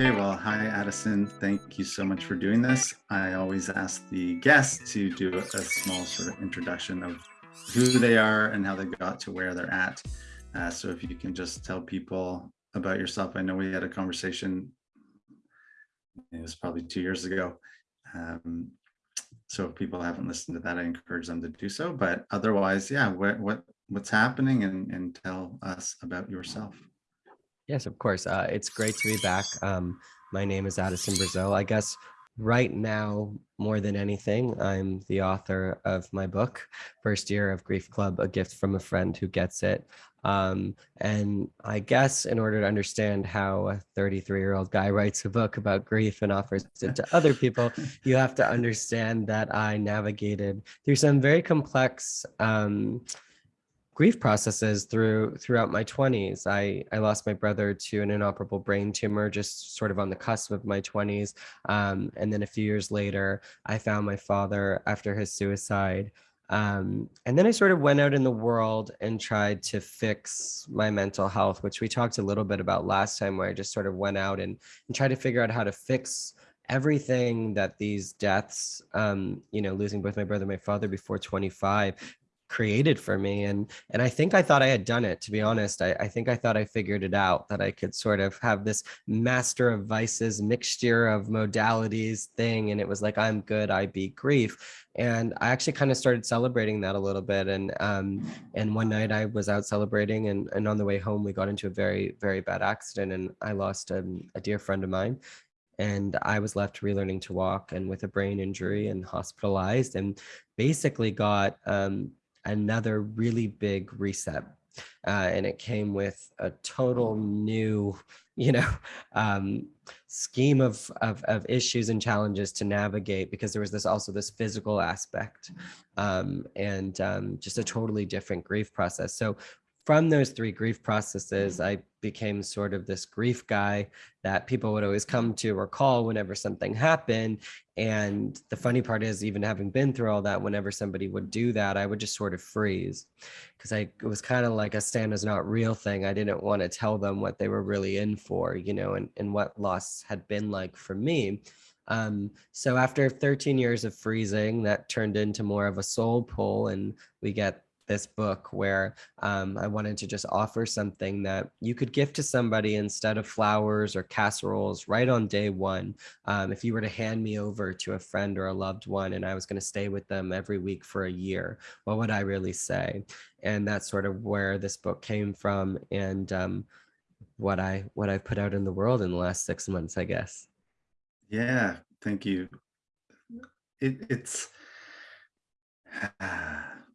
Okay, well, hi, Addison. Thank you so much for doing this. I always ask the guests to do a small sort of introduction of who they are and how they got to where they're at. Uh, so if you can just tell people about yourself. I know we had a conversation, it was probably two years ago. Um, so if people haven't listened to that, I encourage them to do so. But otherwise, yeah, what, what what's happening and, and tell us about yourself. Yes, of course. Uh, it's great to be back. Um, my name is Addison Brasil. I guess right now, more than anything, I'm the author of my book, First Year of Grief Club, A Gift from a Friend Who Gets It. Um, and I guess in order to understand how a 33 year old guy writes a book about grief and offers it to other people, you have to understand that I navigated through some very complex um, grief processes through throughout my 20s. I, I lost my brother to an inoperable brain tumor just sort of on the cusp of my 20s. Um, and then a few years later, I found my father after his suicide. Um, and then I sort of went out in the world and tried to fix my mental health, which we talked a little bit about last time, where I just sort of went out and, and tried to figure out how to fix everything that these deaths, um, you know, losing both my brother and my father before 25 created for me and and i think i thought i had done it to be honest. I, I think i thought i figured it out that i could sort of have this master of vices mixture of modalities thing and it was like i'm good i beat grief. And i actually kind of started celebrating that a little bit and um and one night i was out celebrating and and on the way home we got into a very very bad accident and i lost a, a dear friend of mine and I was left relearning to walk and with a brain injury and hospitalized and basically got um, another really big reset. Uh, and it came with a total new, you know, um, scheme of, of, of issues and challenges to navigate because there was this also this physical aspect um, and um, just a totally different grief process. So from those three grief processes, I became sort of this grief guy that people would always come to or call whenever something happened. And the funny part is, even having been through all that, whenever somebody would do that, I would just sort of freeze because I it was kind of like a stand is not real thing. I didn't want to tell them what they were really in for, you know, and, and what loss had been like for me. Um, so after 13 years of freezing, that turned into more of a soul pull, and we get this book where um, I wanted to just offer something that you could gift to somebody instead of flowers or casseroles right on day one. Um, if you were to hand me over to a friend or a loved one and I was going to stay with them every week for a year, what would I really say? And that's sort of where this book came from and um, what I what I've put out in the world in the last six months, I guess. Yeah, thank you. It, it's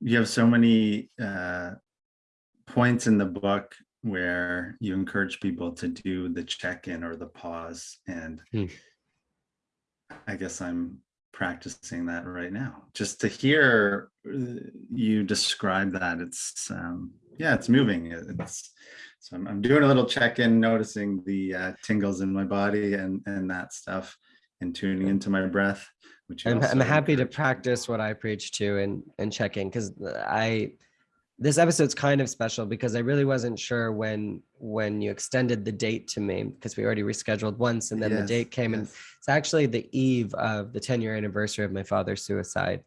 you have so many uh, points in the book where you encourage people to do the check-in or the pause and hmm. i guess i'm practicing that right now. Just to hear uh, you describe that it's um yeah it's moving. It's so i'm, I'm doing a little check-in noticing the uh, tingles in my body and and that stuff and tuning into my breath which I'm, I'm happy to practice what I preach to and and checking because I this episode's kind of special because I really wasn't sure when when you extended the date to me because we already rescheduled once and then yes, the date came yes. and it's actually the eve of the 10 year anniversary of my father's suicide.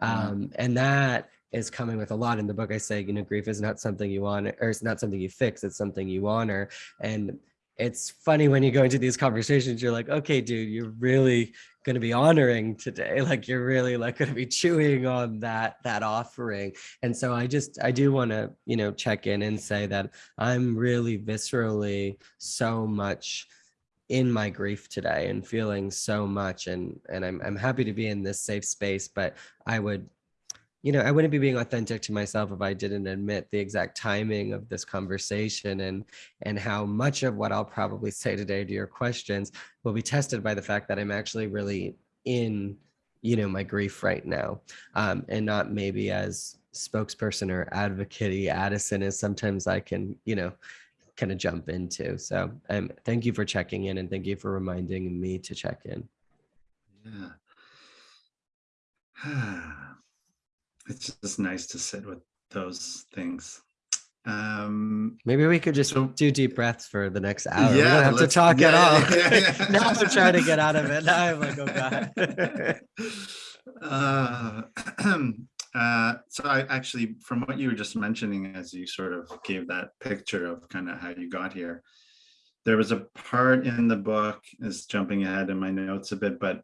Um, and that is coming with a lot in the book. I say, you know, grief is not something you honor or it's not something you fix, it's something you honor. And it's funny when you go into these conversations, you're like, okay, dude, you're really going to be honoring today. Like you're really like going to be chewing on that, that offering. And so I just, I do want to, you know, check in and say that I'm really viscerally so much in my grief today and feeling so much and and I'm I'm happy to be in this safe space but I would you know, I wouldn't be being authentic to myself if I didn't admit the exact timing of this conversation and and how much of what I'll probably say today to your questions will be tested by the fact that I'm actually really in, you know, my grief right now, um, and not maybe as spokesperson or advocate Addison is sometimes I can, you know, kind of jump into. So um, thank you for checking in and thank you for reminding me to check in. Yeah. it's just nice to sit with those things. Um, Maybe we could just So- do deep breaths for the next hour. we Yeah, don't have to talk yeah, at all. yeah, yeah. now I'm trying to get out of it. Now I'm like, oh god. uh, uh, so I actually, from what you were just mentioning, as you sort of gave that picture of kind of how you got here, there was a part in the book, is jumping ahead in my notes a bit, but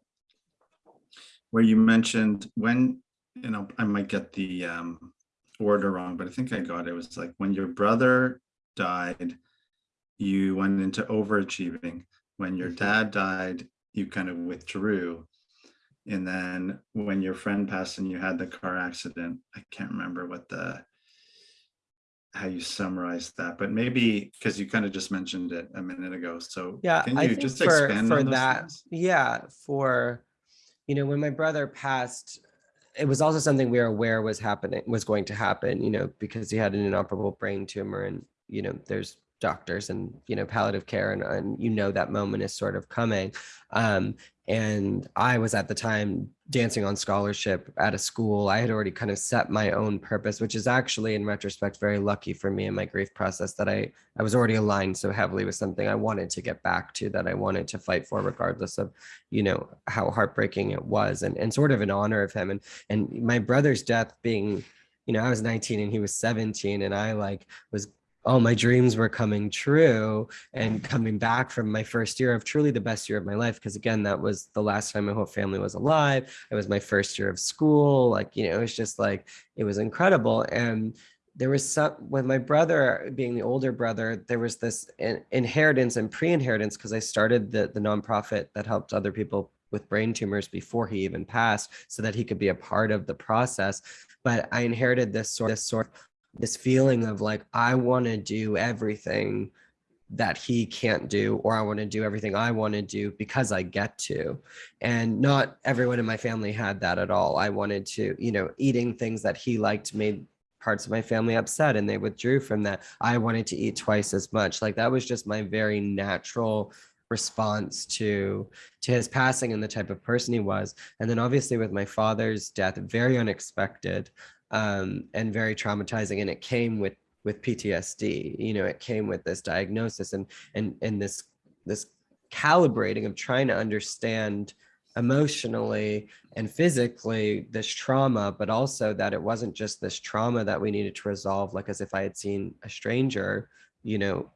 where you mentioned when, you know, I might get the um, order wrong, but I think I got it. It was like when your brother died, you went into overachieving. When your Mhm. dad died, you kind of withdrew. And then when your friend passed and you had the car accident, I can't remember what the how you summarized that, but maybe because you kind of just mentioned it a minute ago. So Yeah, can I think just for expand for on that, things? yeah, for you know, when my brother passed, it was also something we were aware was happening, was going to happen, you know, because he had an inoperable brain tumor and, you know, there's doctors and, you know, palliative care and, and you know that moment is sort of coming. Um, and I was at the time dancing on scholarship at a school. I had already kind of set my own purpose, which is actually in retrospect very lucky for me in my grief process that I I was already aligned so heavily with something I wanted to get back to that I wanted to fight for regardless of you know how heartbreaking it was and and sort of in honor of him and and my brother's death being you know I was 19 and he was 17 and I like was all my dreams were coming true and coming back from my first year of truly the best year of my life because again that was the last time my whole family was alive. It was my first year of school like you know it was just like it was incredible. And there was some with my brother being the older brother there was this in, inheritance and pre-inheritance because i started the the nonprofit that helped other people with brain tumors before he even passed so that he could be a part of the process. But i inherited this sort this sort this feeling of like i want to do everything that he can't do or i want to do everything i want to do because i get to. And not everyone in my family had that at all. I wanted to you know eating things that he liked made parts of my family upset and they withdrew from that. I wanted to eat twice as much. Like that was just my very natural response to to his passing and the type of person he was. And then obviously with my father's death very unexpected um, and very traumatizing and it came with with ptsd you know it came with this diagnosis and and and this this calibrating of trying to understand emotionally and physically this trauma but also that it wasn't just this trauma that we needed to resolve like as if i had seen a stranger you know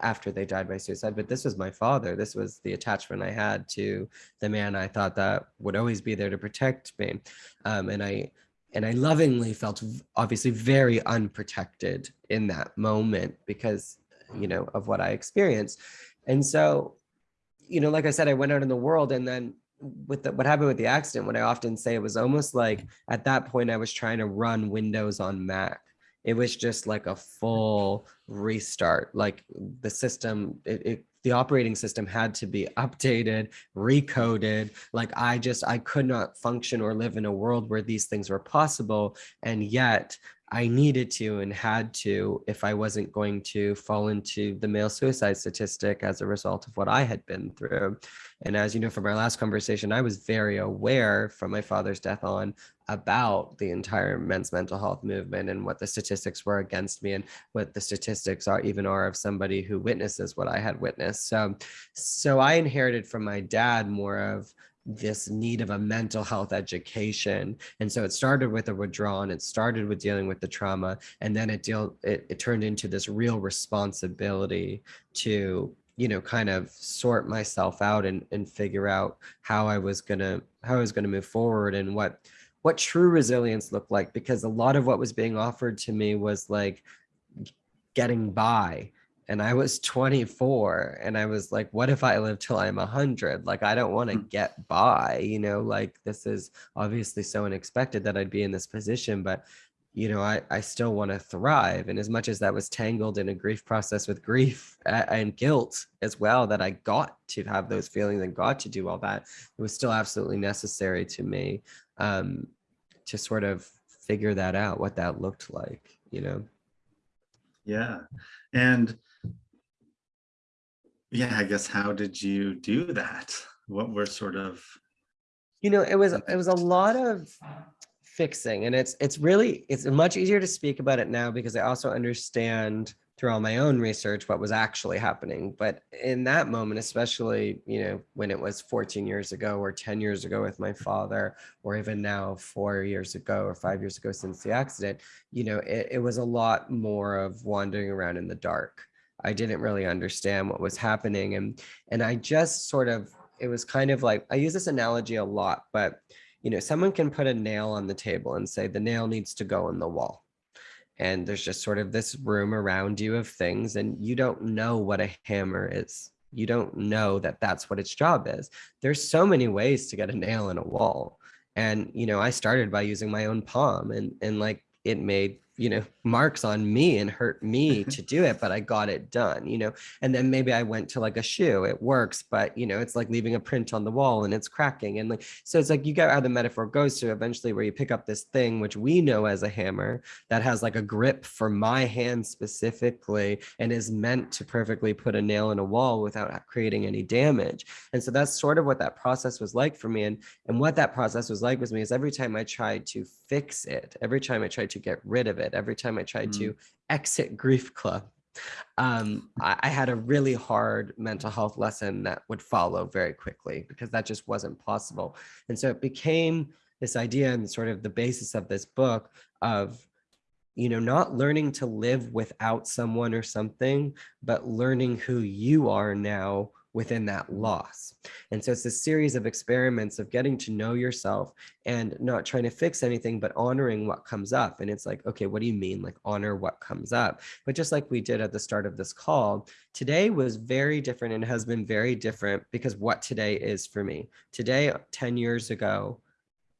after they died by suicide but this was my father. This was the attachment i had to the man i thought that would always be there to protect me. Um, and i and i lovingly felt obviously very unprotected in that moment because you know of what i experienced. And so you know like i said i went out in the world and then with the, what happened with the accident what i often say it was almost like at that point i was trying to run windows on mac it was just like a full restart. Like the system it, it the operating system had to be updated recoded. Like i just i could not function or live in a world where these things were possible. And yet I needed to and had to if I wasn't going to fall into the male suicide statistic as a result of what I had been through. And as you know from our last conversation, I was very aware from my father's death on about the entire men's mental health movement and what the statistics were against me and what the statistics are even are of somebody who witnesses what I had witnessed. So so I inherited from my dad more of this need of a mental health education. And so it started with a withdrawal and it started with dealing with the trauma. And then it deal it, it turned into this real responsibility to you know kind of sort myself out and, and figure out how i was gonna how i was gonna move forward and what what true resilience looked like. Because a lot of what was being offered to me was like getting by and I was 24 and I was like, what if I live till I'm 100? Like, I don't want to Mm. get by, you know, like this is obviously so unexpected that I'd be in this position, but you know, I, I still want to thrive. And as much as that was tangled in a grief process with grief and guilt as well, that I got to have those feelings and got to do all that, it was still absolutely necessary to me um, to sort of figure that out, what that looked like, you know? Yeah. And yeah, I guess how did you do that? What were sort of you know it was it was a lot of fixing and it's it's really it's much easier to speak about it now because i also understand through all my own research what was actually happening but in that moment especially you know when it was 14 years ago or 10 years ago with my father or even now four years ago or five years ago since the accident you know it, it was a lot more of wandering around in the dark i didn't really understand what was happening and and i just sort of it was kind of like i use this analogy a lot but you know someone can put a nail on the table and say the nail needs to go in the wall. And there's just sort of this room around you of things and you don't know what a hammer is. You don't know that that's what its job is. There's so many ways to get a nail in a wall. And you know i started by using my own palm and and like it made you know marks on me and hurt me to do it but i got it done you know? And then maybe i went to like a shoe it works but you know it's like leaving a print on the wall and it's cracking and like so it's like you get how the metaphor goes to eventually where you pick up this thing which we know as a hammer that has like a grip for my hand specifically and is meant to perfectly put a nail in a wall without creating any damage. And so that's sort of what that process was like for me and and what that process was like with me is every time i tried to fix it every time i tried to get rid of it every time I tried mm. to exit grief club. Um, I, I had a really hard mental health lesson that would follow very quickly because that just wasn't possible. And so it became this idea and sort of the basis of this book of you know not learning to live without someone or something but learning who you are now within that loss. And so it's a series of experiments of getting to know yourself and not trying to fix anything, but honoring what comes up. And it's like, okay, what do you mean? Like honor what comes up. But just like we did at the start of this call, today was very different and has been very different because what today is for me. Today, 10 years ago,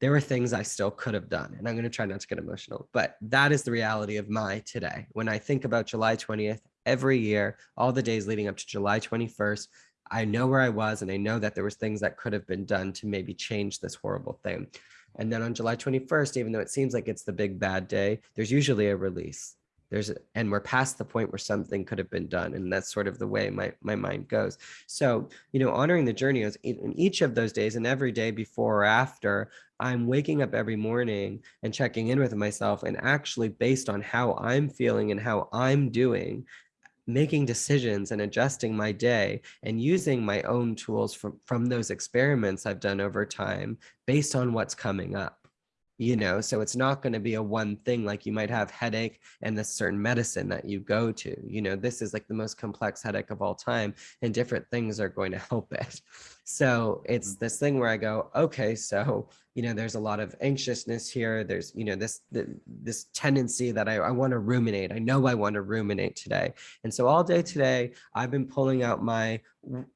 there were things I still could have done. And I'm going to try not to get emotional, but that is the reality of my today. When I think about July 20th, every year, all the days leading up to July 21st, I know where I was and I know that there was things that could have been done to maybe change this horrible thing. And then on July 21st, even though it seems like it's the big bad day, there's usually a release. There's and we're past the point where something could have been done. And that's sort of the way my, my mind goes. So, you know, honoring the journey is in each of those days and every day before or after, I'm waking up every morning and checking in with myself and actually based on how I'm feeling and how I'm doing, making decisions and adjusting my day and using my own tools from, from those experiments I've done over time based on what's coming up you know? So it's not going to be a one thing like you might have headache and this certain medicine that you go to you know? This is like the most complex headache of all time and different things are going to help it so it's this thing where i go okay so you know there's a lot of anxiousness here. There's you know this this tendency that i, I want to ruminate. I know i want to ruminate today. And so all day today i've been pulling out my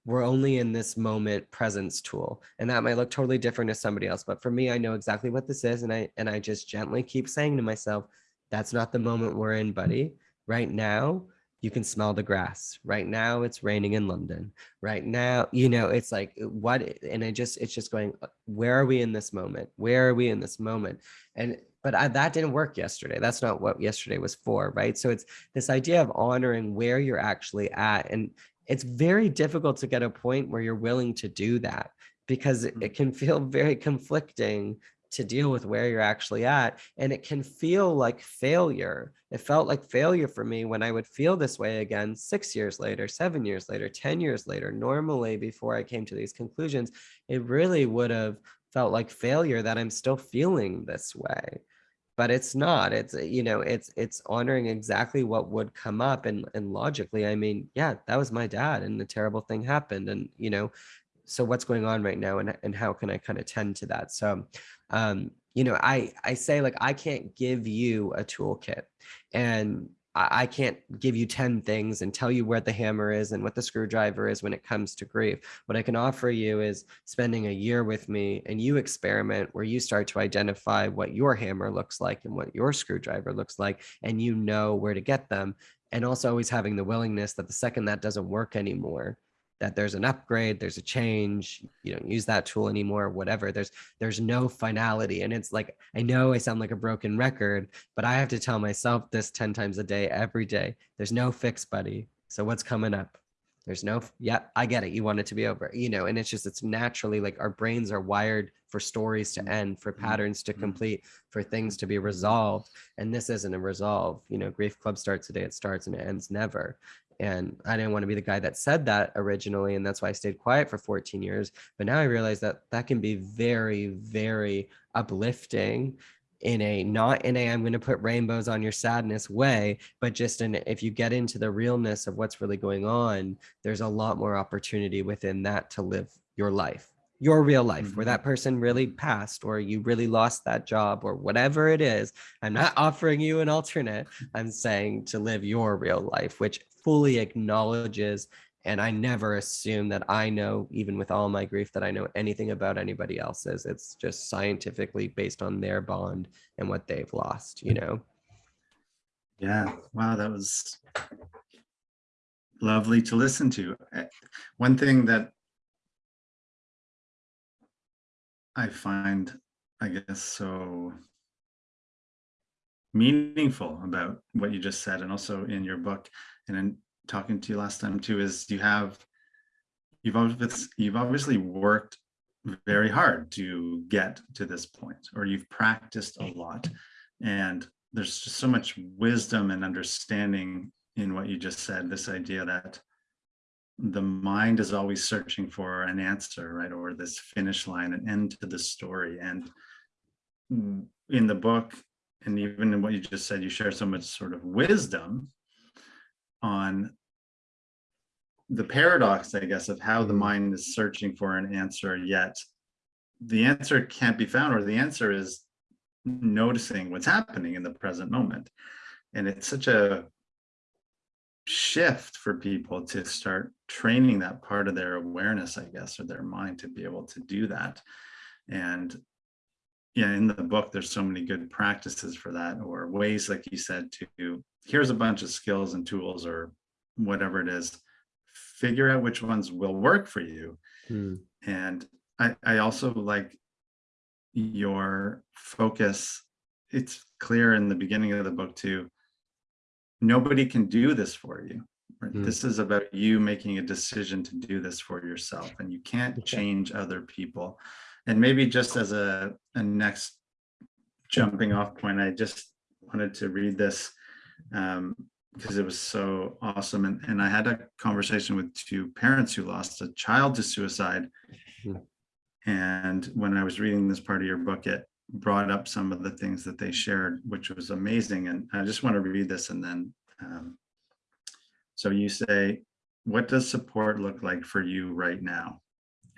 we're only in this moment presence tool. And that might look totally different to somebody else but for me i know exactly what this is and i and i just gently keep saying to myself that's not the moment we're in buddy. Right now you can smell the grass. Right now it's raining in london. Right now you know it's like what and i just it's just going uh, where are we in this moment? Where are we in this moment? And but I, that didn't work yesterday. That's not what yesterday was for right? So it's this idea of honoring where you're actually at and it's very difficult to get a point where you're willing to do that because it, it can feel very conflicting to deal with where you're actually at. And it can feel like failure. It felt like failure for me when I would feel this way again six years later, seven years later, 10 years later. Normally, before I came to these conclusions, it really would have felt like failure that I'm still feeling this way. But it's not. It's eh, you know, it's it's honoring exactly what would come up and and logically, I mean, yeah, that was my dad and the terrible thing happened. And you know, so what's going on right now and, and how can I kind of tend to that? So um, you know, I, I say like, I can't give you a toolkit and I, I can't give you 10 things and tell you where the hammer is and what the screwdriver is when it comes to grief. What I can offer you is spending a year with me and you experiment where you start to identify what your hammer looks like and what your screwdriver looks like, and you know where to get them. And also always having the willingness that the second that doesn't work anymore, that there's an upgrade there's a change you don't use that tool anymore whatever. There's there's no finality. And it's like i know i sound like a broken record but i have to tell myself this 10 times a day every day there's no fix buddy. So what's coming up? There's no yeah i get it. You want it to be over you know and it's just it's naturally like our brains are wired for stories to end for mm-hmm. patterns to mm-hmm. complete for things to be resolved. And this isn't a resolve you know grief club starts the day it starts and it ends never and i didn't want to be the guy that said that originally and that's why i stayed quiet for 14 years. But now i realize that that can be very very uplifting in a not in a i'm going to put rainbows on your sadness way but just in if you get into the realness of what's really going on there's a lot more opportunity within that to live your life your real life where Mhm. that person really passed or you really lost that job or whatever it is. I'm not offering you an alternate. I'm saying to live your real life which fully acknowledges and i never assume that i know even with all my grief that i know anything about anybody else's. It's just scientifically based on their bond and what they've lost you know? Yeah, wow, that was lovely to listen to. Eh, One thing that I find, I guess, so meaningful about what you just said and also in your book and in talking to you last time too is you have you've obviously you've obviously worked very hard to get to this point or you've practiced a lot. And there's just so much wisdom and understanding in what you just said this idea that the mind is always searching for an answer right or this finish line an end to the story. And in the book and even in what you just said you share so much sort of wisdom on the paradox i guess of how the Mm. mind is searching for an answer yet the answer can't be found or the answer is noticing what's happening in the present moment and it's such a shift for people to start training that part of their awareness i guess or their mind to be able to do that and yeah in the book there's so many good practices for that or ways like you said to here's a bunch of skills and tools or whatever it is. Figure out which ones will work for you. Hmm. and i i also like your focus. It's clear in the beginning of the book too. Nobody can do this for you. Right? Mm. this is about you making a decision to do this for yourself and you can't change other people. And maybe just as a, a next jumping off point i just wanted to read this because it was so awesome. And, and i had a conversation with two parents who lost a child to suicide. Hmm. and when i was reading this part of your book it brought up some of the things that they shared which was amazing. And i just want to read this and then um, so you say what does support look like for you right now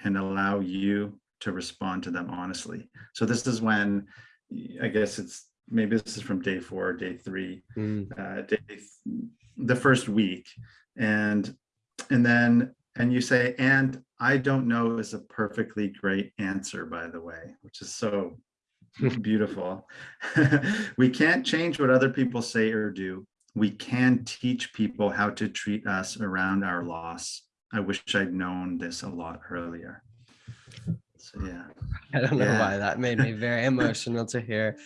and allow you to respond to them honestly? So this is when i guess it's maybe this is from day four day three Hmm. uh, day, the first week and and then and you say and i don't know is a perfectly great answer by the way which is so beautiful we can't change what other people say or do we can teach people how to treat us around our loss i wish i'd known this a lot earlier so yeah I don't know Yeah. why that made me very emotional to hear.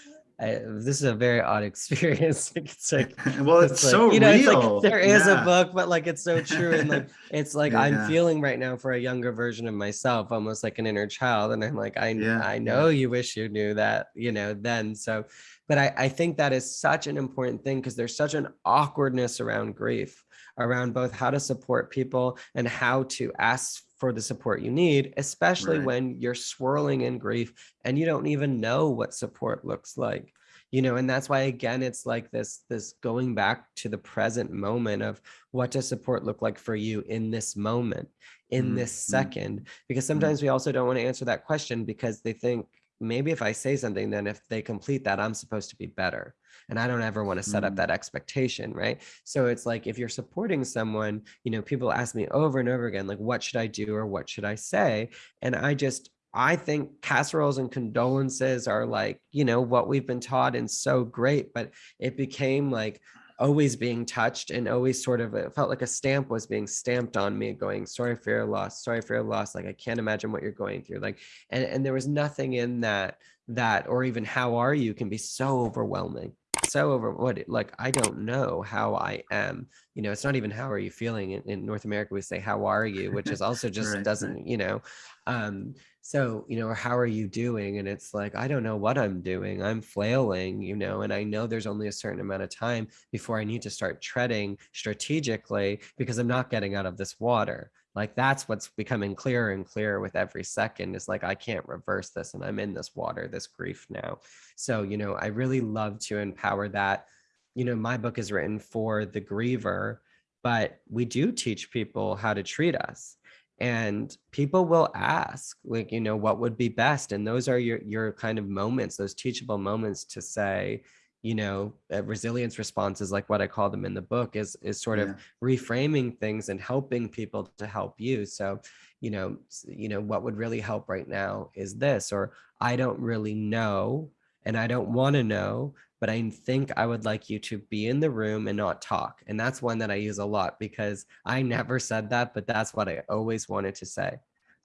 I, this is a very odd experience. It's like well it's, like, so you know, it's real like there is Yeah. a book, but like it's so true. And like it's like I'm Yeah. feeling right now for a younger version of myself, almost like an inner child. And I'm like, I Yeah, I know you wish you knew that, you know, then. So but I, I think that is such an important thing because there's such an awkwardness around grief, around both how to support people and how to ask for the support you need, especially Right. when you're swirling in grief and you don't even know what support looks like you know and that's why again it's like this this going back to the present moment of what does support look like for you in this moment in Mhm, this mhm. second because sometimes we also don't want to answer that question because they think maybe if i say something then if they complete that i'm supposed to be better and i don't ever want to set up Mm. that expectation right? So it's like if you're supporting someone you know people ask me over and over again like what should i do or what should i say? And i just I think casseroles and condolences are like, you know, what we've been taught and so great, but it became like always being touched and always sort of it felt like a stamp was being stamped on me going sorry for your loss sorry for your loss like i can't imagine what you're going through like and and there was nothing in that that or even how are you can be so overwhelming so over what like I don't know how I am. You know, it's not even how are you feeling in, in North America. We say how are you, which is also just Right, doesn't, you know. Um, so, you know, or how are you doing? And it's like, I don't know what I'm doing. I'm flailing, you know, and I know there's only a certain amount of time before I need to start treading strategically because I'm not getting out of this water. Like that's what's becoming clearer and clearer with every second is like, I can't reverse this and I'm in this water, this grief now. So, you know, I really love to empower that. You know, my book is written for the griever, but we do teach people how to treat us and people will ask like you know what would be best and those are your your kind of moments those teachable moments to say you know uh, resilience responses like what i call them in the book is is sort of reframing things and helping people to help you. So you know you know what would really help right now is this or i don't really know and i don't want to know but i think i would like you to be in the room and not talk. And that's one that i use a lot because I never said that, but that's what I always wanted to say.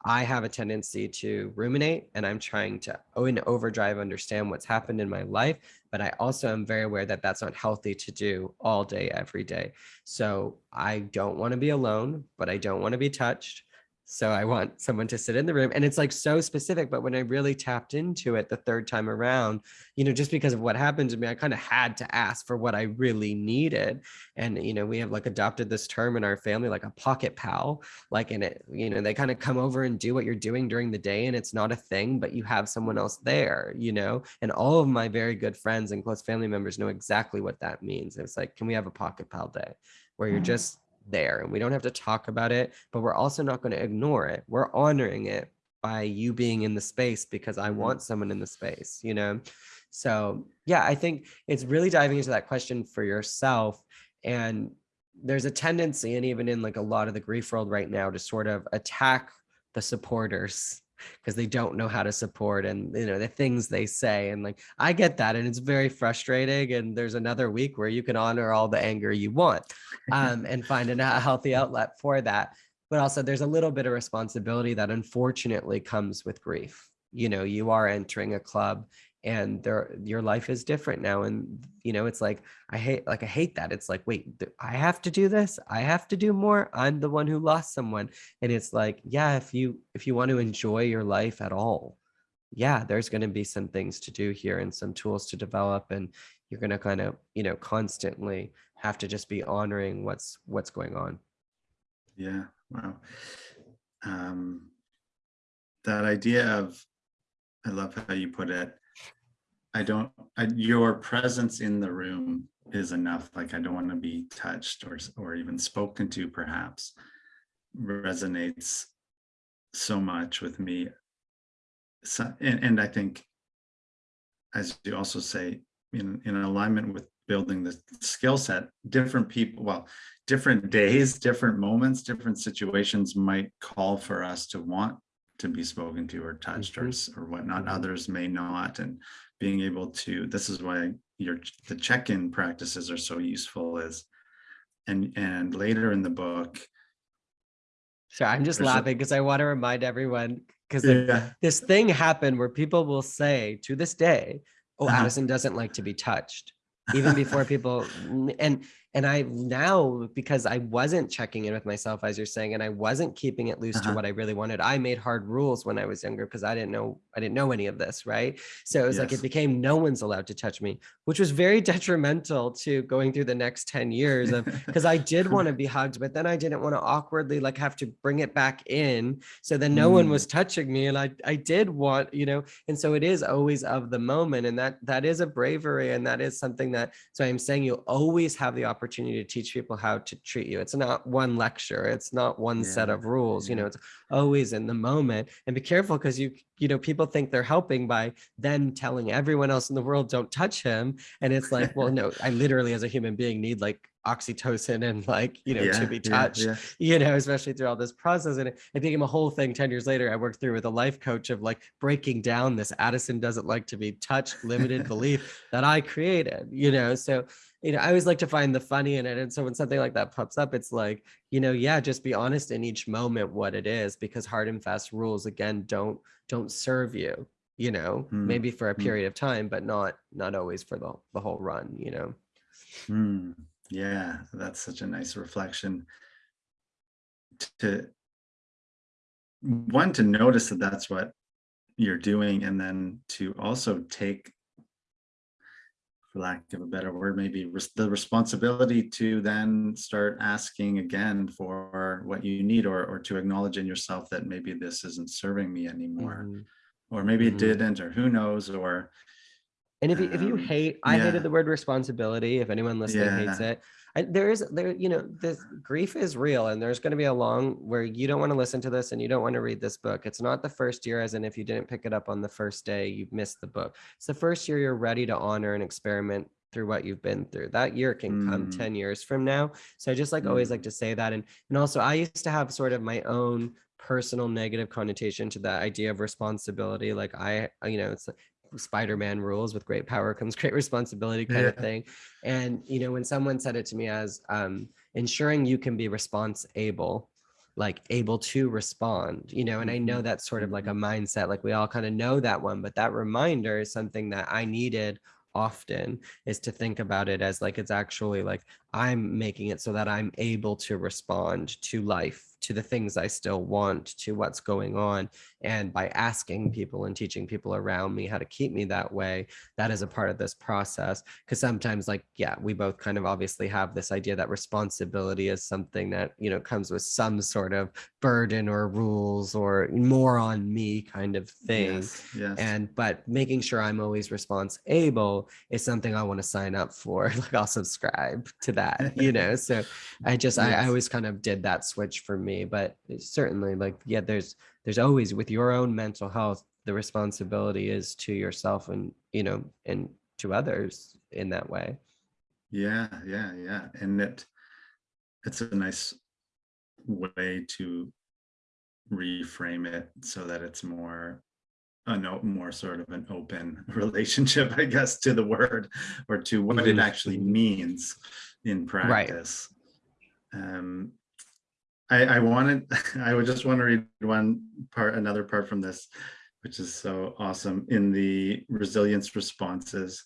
I have a tendency to ruminate and I'm trying to in overdrive understand what's happened in my life, but I also am very aware that that's not healthy to do all day, every day. So I don't want to be alone, but I don't want to be touched. So I want someone to sit in the room and it's like so specific, but when I really tapped into it the third time around, you know, just because of what happened to me, I kind of had to ask for what I really needed and you know we have like adopted this term in our family like a pocket pal like in it you know they kind of come over and do what you're doing during the day and it's not a thing but you have someone else there you know and all of my very good friends and close family members know exactly what that means. It's like can we have a pocket pal day? Where you're mm. just there and we don't have to talk about it but we're also not going to ignore it. We're honoring it by you being in the space because i Mhm. want someone in the space you know? So yeah i think it's really diving into that question for yourself and there's a tendency and even in like a lot of the grief world right now to sort of attack the supporters because they don't know how to support and you know the things they say and like i get that and it's very frustrating and there's another week where you can honor all the anger you want um, and find a a healthy outlet for that but also there's a little bit of responsibility that unfortunately comes with grief you know you are entering a club and your life is different now and you know it's like i hate like i hate that it's like wait i have to do this i have to do more i'm the one who lost someone and it's like yeah if you if you want to enjoy your life at all yeah there's going to be some things to do here and some tools to develop and you're going to kind of you know constantly have to just be honoring what's what's going on Yeah, wow. Um, that idea of, I love how you put it. I don't, I, your presence in the room is enough. Like, I don't want to be touched or, or even spoken to perhaps resonates so much with me. So, and, and I think, as you also say, in, in alignment with building the skill set, different people, well, different days, different moments, different situations might call for us to want to be spoken to or touched or, Mhm. s- or whatnot. Mhm. Others may not. And being able to, this is why your, the check-in practices are so useful is, and, and later in the book, so i'm just laughing because i want to remind everyone because yeah, this thing happened where people will say to this day, "Oh, Uh-huh. Addison doesn't like to be touched," even before people and and I now because I wasn't checking in with myself as you're saying, and I wasn't keeping it loose to Uh-huh. what I really wanted. I made hard rules when I was younger because I didn't know I didn't know any of this, right? So it was like it became no one's allowed to touch me, which was very detrimental to going through the next 10 years of because I did want to be hugged, but then I didn't want to awkwardly like have to bring it back in. So then no one Mm. was touching me. And I I did want, you know, and so it is always of the moment. And that that is a bravery and that is something that so I'm saying you'll always have the opportunity to teach people how to treat you. It's not one lecture, it's not one set of rules, you know, it's always in the moment. And be careful because you, you know, people think they're helping by then telling everyone else in the world don't touch him. And it's like, well, no, I literally as a human being need like oxytocin and like, you know, Yeah, to be yeah, touched yeah. you know, especially through all this process. And it, it became a whole thing 10 years later. I worked through with a life coach of like breaking down this Addison doesn't like to be touched limited belief that I created, you know. So, you know, I always like to find the funny in it. And so when something like that pops up, it's like, you know, yeah, just be honest in each moment what it is, because hard and fast rules again don't don't serve you. you know Mm, maybe for a mm. period of time but not not always for the, the whole run you know Hmm, yeah, that's such a nice reflection. To one to notice that that's what you're doing, and then to also take, for lack of a better word, maybe res- the responsibility to then start asking again for what you need, or or to acknowledge in yourself that maybe this isn't serving me anymore, Mhm. or maybe it Mhm. didn't, or who knows, or And if you, if you Um, hate, I yeah. hated the word responsibility. If anyone listening hates it, I, there is there, you know, this grief is real, and there's going to be a long where you don't want to listen to this and you don't want to read this book. It's not the first year, as in if you didn't pick it up on the first day, you've missed the book. It's the first year you're ready to honor and experiment through what you've been through. That year can come Mm. 10 years from now. So I just like always like Mm. to say that. And and also I used to have sort of my own personal negative connotation to that idea of responsibility. Like I, you know, it's Spider-Man rules with great power comes great responsibility kind of thing. And you know, when someone said it to me as um, ensuring you can be response able, like able to respond, you know, and I know Mhm, that's sort of like a mindset, like we all kind of know that one, but that reminder is something that I needed often is to think about it as like it's actually like I'm making it so that I'm able to respond to life, to the things I still want, to what's going on. And by asking people and teaching people around me how to keep me that way, that is a part of this process. Because sometimes, like, yeah, we both kind of obviously have this idea that responsibility is something that, you know, comes with some sort of burden or rules or more on me kind of thing Yes, yes. and but making sure i'm always response able is something i want to sign up for like i'll subscribe to that you know? So i just I, I always kind of did that switch for me but certainly like yeah there's there's always with your own mental health the responsibility is to yourself and you know and to others in that way. Yeah, yeah, yeah. And it it's a nice way to reframe it so that it's more a no more sort of an open relationship, I guess, to the word or to what it Mhm, actually means in practice. Um I, I wanted, I would just want to read one part, another part from this, which is so awesome in the resilience responses.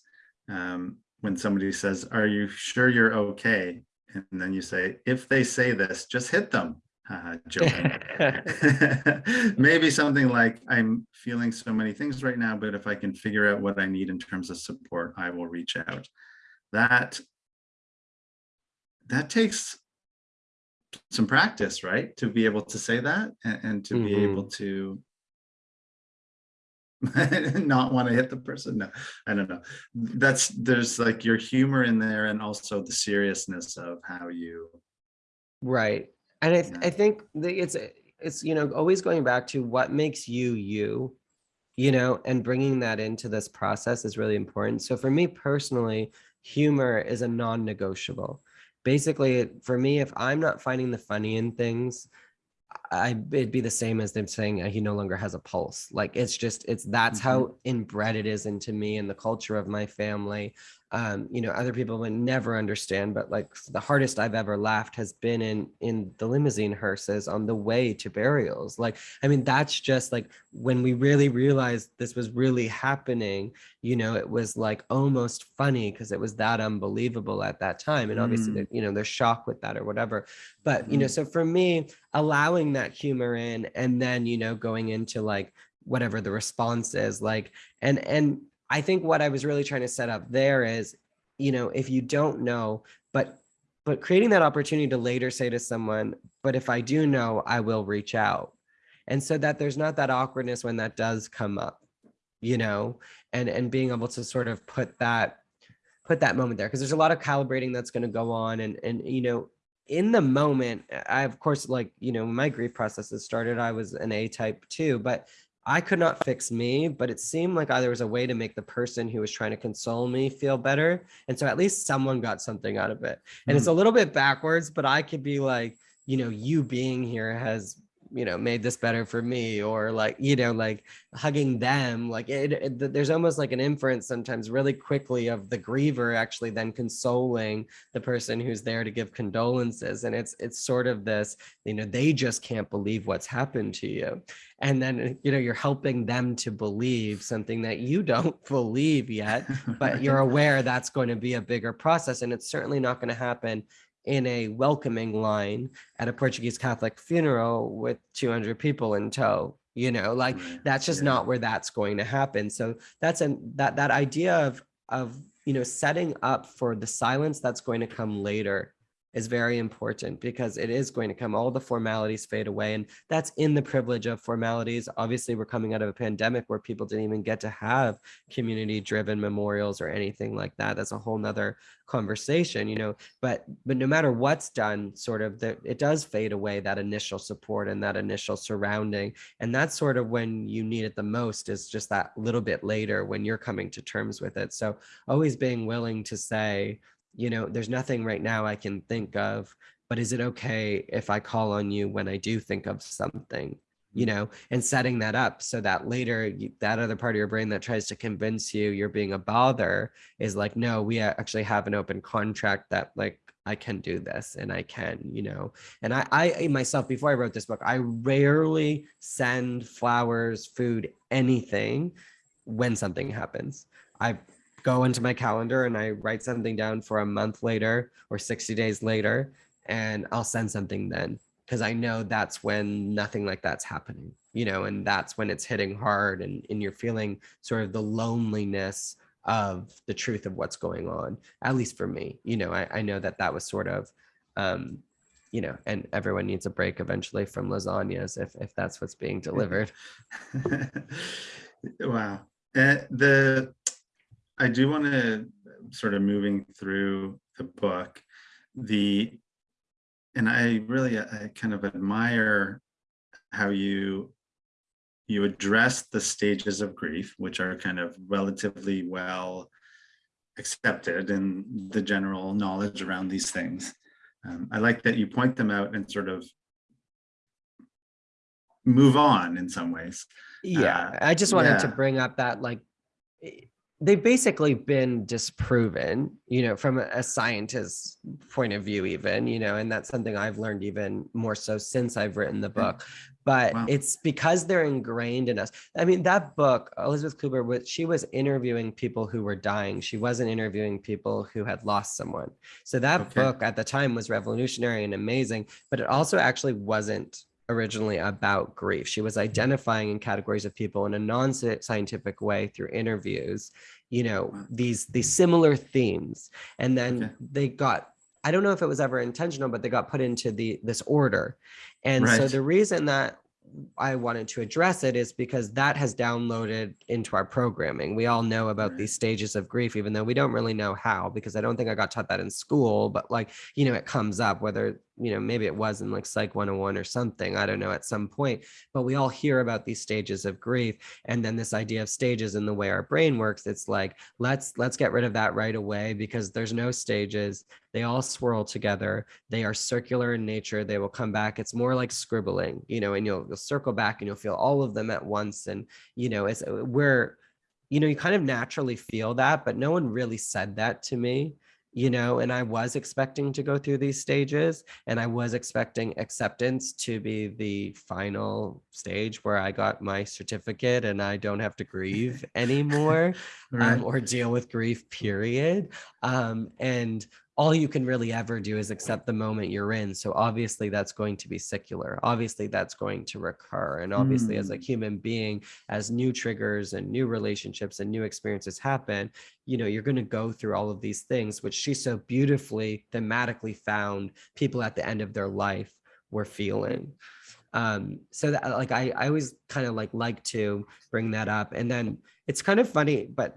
Um, when somebody says, are you sure you're okay? And then you say, if they say this, just hit them. Joking. Maybe something like, I'm feeling so many things right now, but if I can figure out what I need in terms of support, I will reach out. That, that takes some practice, right? To be able to say that and, and to be mm-hmm. able to not want to hit the person. No, I don't know. That's there's like your humor in there and also the seriousness of how you Right. And I, th- Yeah. I think it's, it's, you know, always going back to what makes you, you, you know, and bringing that into this process is really important. So for me personally, humor is a non-negotiable. Basically, for me, if I'm not finding the funny in things, I it'd be the same as them saying uh, he no longer has a pulse. Like it's just it's that's Mhm. how inbred it is into me and the culture of my family. Um, you know, other people would never understand, but like the hardest I've ever laughed has been in in the limousine hearses on the way to burials. Like, I mean, that's just like when we really realized this was really happening, you know, it was like almost funny because it was that unbelievable at that time. And obviously, Mm. you know, there's shock with that or whatever. But you know, Mhm. so for me, allowing that humor in and then you know going into like whatever the response is like and and i think what i was really trying to set up there is you know if you don't know but but creating that opportunity to later say to someone but if i do know i will reach out. And so that there's not that awkwardness when that does come up you know and and being able to sort of put that put that moment there because there's a lot of calibrating that's going to go on and and you know in the moment i of course like you know my grief processes started i was an a type too but i could not fix me but it seemed like there was a way to make the person who was trying to console me feel better. And so at least someone got something out of it. And it's hmm. a little bit backwards but i could be like you know you being here has you know made this better for me or like you know like hugging them like it, it, there's almost like an inference sometimes really quickly of the griever actually then consoling the person who's there to give condolences. And it's it's sort of this you know they just can't believe what's happened to you. And then you know you're helping them to believe something that you don't believe yet but you're aware that's going to be a bigger process. And it's certainly not going to happen in a welcoming line at a Portuguese Catholic funeral with 200 people in tow you know like that's just yeah. not where that's going to happen so that's an that that idea of of you know setting up for the silence that's going to come later is very important because it is going to come all the formalities fade away and that's in the privilege of formalities. Obviously we're coming out of a pandemic where people didn't even get to have community driven memorials or anything like that. That's a whole nother conversation you know but but no matter what's done sort of that it does fade away that initial support and that initial surrounding and that's sort of when you need it the most is just that little bit later when you're coming to terms with it. So always being willing to say you know, there's nothing right now I can think of, but is it okay if I call on you when I do think of something? you mm. know and setting that up so that later you, that other part of your brain that tries to convince you you're being a bother is like no we actually have an open contract that like i can do this and i can you know and i i myself before i wrote this book i rarely send flowers food anything when something happens i go into my calendar and I write something down for a month later or 60 days later, and I'll send something then because I know that's when nothing like that's happening, you know, and that's when it's hitting hard and, and you're feeling sort of the loneliness of the truth of what's going on, at least for me, you know, I, I know that that was sort of, um, you know, and everyone needs a break eventually from lasagnas if, if that's what's being delivered. wow. Uh, the I do want to sort of moving through the book, the, and I really, I kind of admire how you, you address the stages of grief, which are kind of relatively well accepted in the general knowledge around these things. Um, I like that you point them out and sort of move on in some ways. Yeah, uh, I just wanted yeah. to bring up that like they've basically been disproven, you know, from a scientist's point of view, even, you know, and that's something I've learned even more so since I've written the hmm. book. But wow. it's because they're ingrained in us. I mean, that book, Elizabeth Kubler, was she was interviewing people who were dying. She wasn't interviewing people who had lost someone. So that okay. book at the time was revolutionary and amazing, but it also actually wasn't originally about grief. She was mm-hmm. identifying in categories of people in a non-scientific way through interviews, you know, these these similar themes. And then okay. they got I don't know if it was ever intentional, but they got put into the this order. And right. so the reason that I wanted to address it is because that has downloaded into our programming. We all know about right. these stages of grief, even though we don't really know how, because I don't think I got taught that in school, but like, you know, it comes up whether you know, maybe it was in like Psych 101 or something, I don't know, at some point, but we all hear about these stages of grief. And then this idea of stages and the way our brain works, it's like, let's, let's get rid of that right away because there's no stages. They all swirl together. They are circular in nature. They will come back. It's more like scribbling, you know, and you'll, you'll circle back and you'll feel all of them at once. And, you know, it's, uh, we're, you know, you kind of naturally feel that, but no one really said that to me you know, and I was expecting to go through these stages and I was expecting acceptance to be the final stage where I got my certificate and I don't have to grieve anymore right. um, or deal with grief, period. Um, and all you can really ever do is accept the moment you're in. So obviously that's going to be secular. Obviously that's going to recur. And obviously mm. as a mm. human being, as new triggers and new relationships and new experiences happen, you know, you're going to go through all of these things, which she so beautifully thematically found people at the end of their life were feeling. Um, so that like, I, I always kind of like, like to bring that up. And then it's kind of funny, but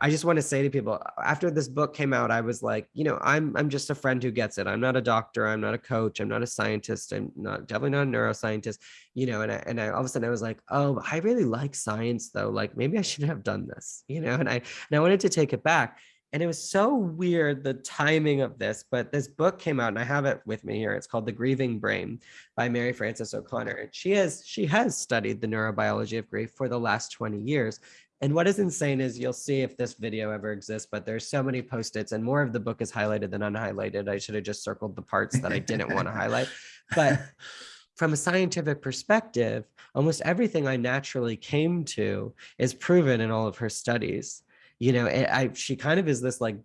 I just want to say to people after this book came out, I was like, you know, I'm I'm just a friend who gets it. I'm not a doctor. I'm not a coach. I'm not a scientist. I'm not definitely not a neuroscientist. You know, and I, and I all of a sudden I was like, oh, I really like science though. Like maybe I should have done this. You know, and I and I wanted to take it back. and it was so weird the timing of this but this book came out and i have it with me here it's called the grieving brain by mary frances o'connor and she has she has studied the neurobiology of grief for the last 20 years and what is insane is you'll see if this video ever exists but there's so many post-its and more of the book is highlighted than unhighlighted. I should have just circled the parts that i didn't want to highlight. But from a scientific perspective almost everything i naturally came to is proven in all of her studies. You know, I she kind of is this like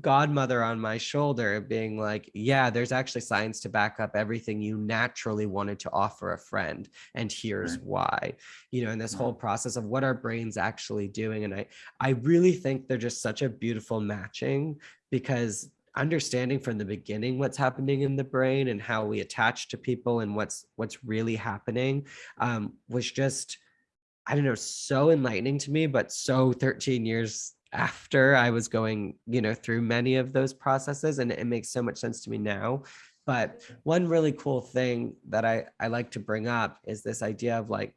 godmother on my shoulder being like yeah there's actually science to back up everything you naturally wanted to offer a friend and here's right. why you know in this whole process of what our brains actually doing and i i really think they're just such a beautiful matching because understanding from the beginning what's happening in the brain and how we attach to people and what's what's really happening um, was just I don't know, so enlightening to me, but so 13 years after I was going, you know, through many of those processes and it makes so much sense to me now. But one really cool thing that I, I like to bring up is this idea of like,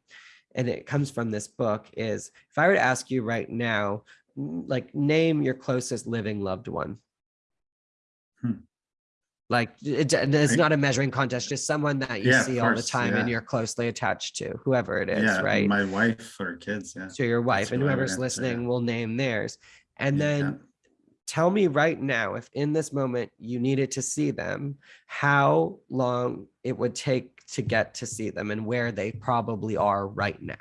and it comes from this book is if I were to ask you right now, like name your closest living loved one. Hmm like it, it's not a measuring contest just someone that you yeah, see all the time yeah. and you're closely attached to whoever it is yeah, right? my wife or kids yeah. So your wife That's and whoever's listening will name theirs. And then tell me right now if in this moment you needed to see them how long it would take to get to see them and where they probably are right now?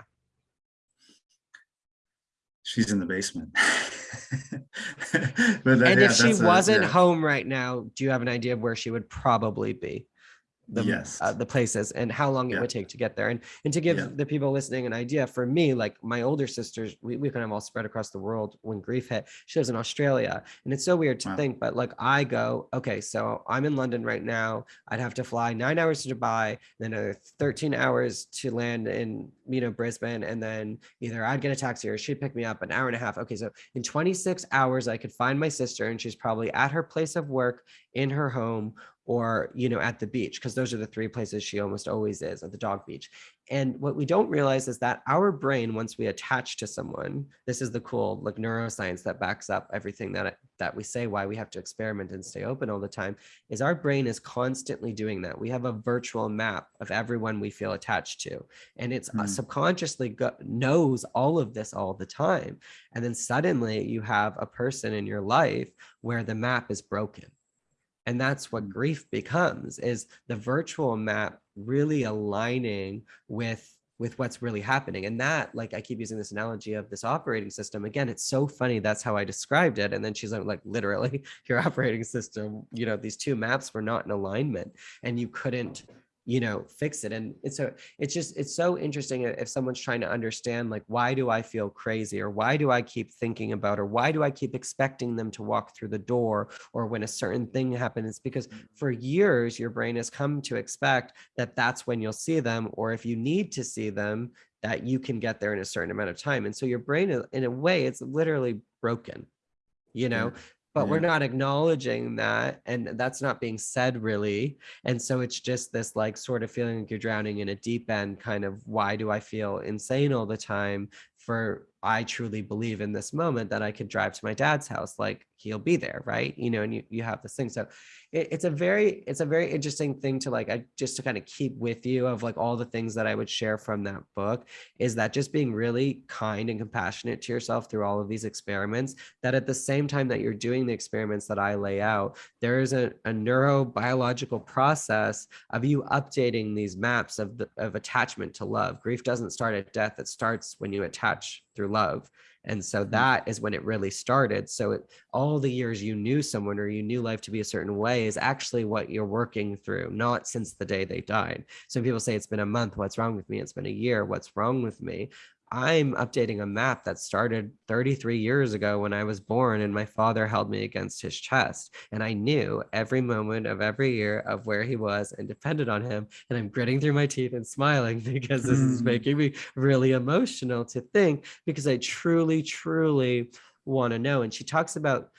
She's in the basement and yeah, if she wasn't a, yeah. home right now, do you have an idea of where she would probably be? The yes. uh, the places and how long yeah. it would take to get there and and to give yeah. the people listening an idea for me like my older sisters we, we kind of all spread across the world when grief hit she lives in australia and it's so weird to wow. think but like i go okay so i'm in london right now i'd have to fly nine hours to dubai then a 13 hours to land in you know brisbane and then either i'd get a taxi or she'd pick me up an hour and a half okay so in 26 hours i could find my sister and she's probably at her place of work in her home or you know at the beach because those are the three places she almost always is at the dog beach. And what we don't realize is that our brain once we attach to someone this is the cool like neuroscience that backs up everything that that we say why we have to experiment and stay open all the time is our brain is constantly doing that. We have a virtual map of everyone we feel attached to and it's mm. uh, subconsciously go- knows all of this all the time. And then suddenly you have a person in your life where the map is broken and that's what grief becomes is the virtual map really aligning with with what's really happening. And that like i keep using this analogy of this operating system. Again it's so funny that's how i described it. And then she's like, like literally your operating system you know these two maps were not in alignment and you couldn't you know fix it. And it's so it's just it's so interesting if someone's trying to understand like why do i feel crazy or why do i keep thinking about or why do i keep expecting them to walk through the door or when a certain thing happens? Because mm. for years your brain has come to expect that that's when you'll see them or if you need to see them that you can get there in a certain amount of time. And so your brain in a way it's literally broken you know but yeah. we're mm-hmm. not acknowledging that and that's not being said really and so it's just this like sort of feeling like you're drowning in a deep end kind of why do i feel insane all the time for I truly believe in this moment that I could drive to my dad's house, like he'll be there, right? You know, and you, you have this thing. So it, it's a very, it's a very interesting thing to like, I just to kind of keep with you of like all the things that I would share from that book is that just being really kind and compassionate to yourself through all of these experiments, that at the same time that you're doing the experiments that I lay out, there is a, a neurobiological process of you updating these maps of, the, of attachment to love. Grief doesn't start at death. It starts when you attach through love. And so mm. that is when it really started. So it, all the years you knew someone or you knew life to be a certain way is actually what you're working through, not since the day they died. So people say it's been a month. What's wrong with me? It's been a year. What's wrong with me? I'm updating a map that started 33 years ago when I was born and my father held me against his chest. And I knew every moment of every year of where he was and depended on him. And I'm gritting through my teeth and smiling because this is mm. making me really emotional to think because I truly, truly want to know. And she talks about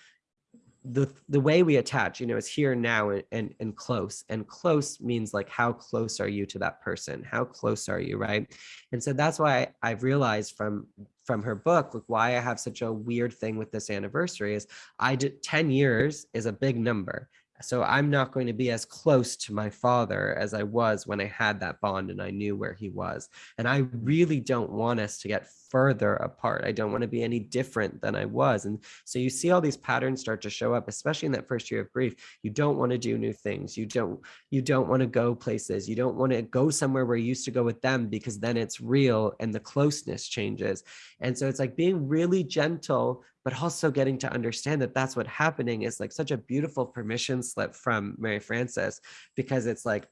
the the way we attach you know is here now and, and and close. And close means like how close are you to that person? How close are you right? And so that's why i've realized from from her book, like why I have such a weird thing with this anniversary is I did 10 years is a big number. So I'm not going to be as close to my father as I was when I had that bond and I knew where he was. And I really don't want us to get further apart. I don't want to be any different than I was. And so you see all these patterns start to show up, especially in that first year of grief. You don't want to do new things. You don't, you don't want to go places. You don't want to go somewhere where you used to go with them because then it's real and the closeness changes. And so it's like being really gentle, but also getting to understand that that's what happening is like such a beautiful permission slip from Mary Frances, because it's like,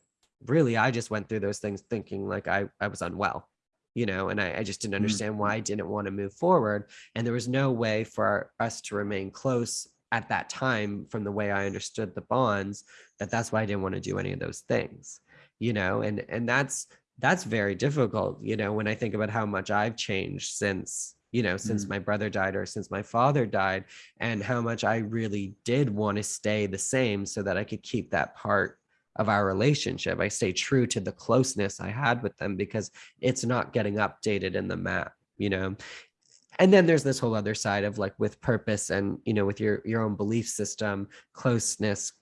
really, I just went through those things thinking like I, I was unwell you know, and I, I just didn't Mm. understand why I didn't want to move forward. And there was no way for us to remain close at that time from the way I understood the bonds, that that's why I didn't want to do any of those things, you know, and, and that's, that's very difficult, you know, when I think about how much I've changed since, you know, since Mm. my brother died or since my father died and how much I really did want to stay the same so that I could keep that part of our relationship. I stay true to the closeness I had with them because it's not getting updated in the map, you know. And then there's this whole other side of like with purpose and you know with your your own belief system, closeness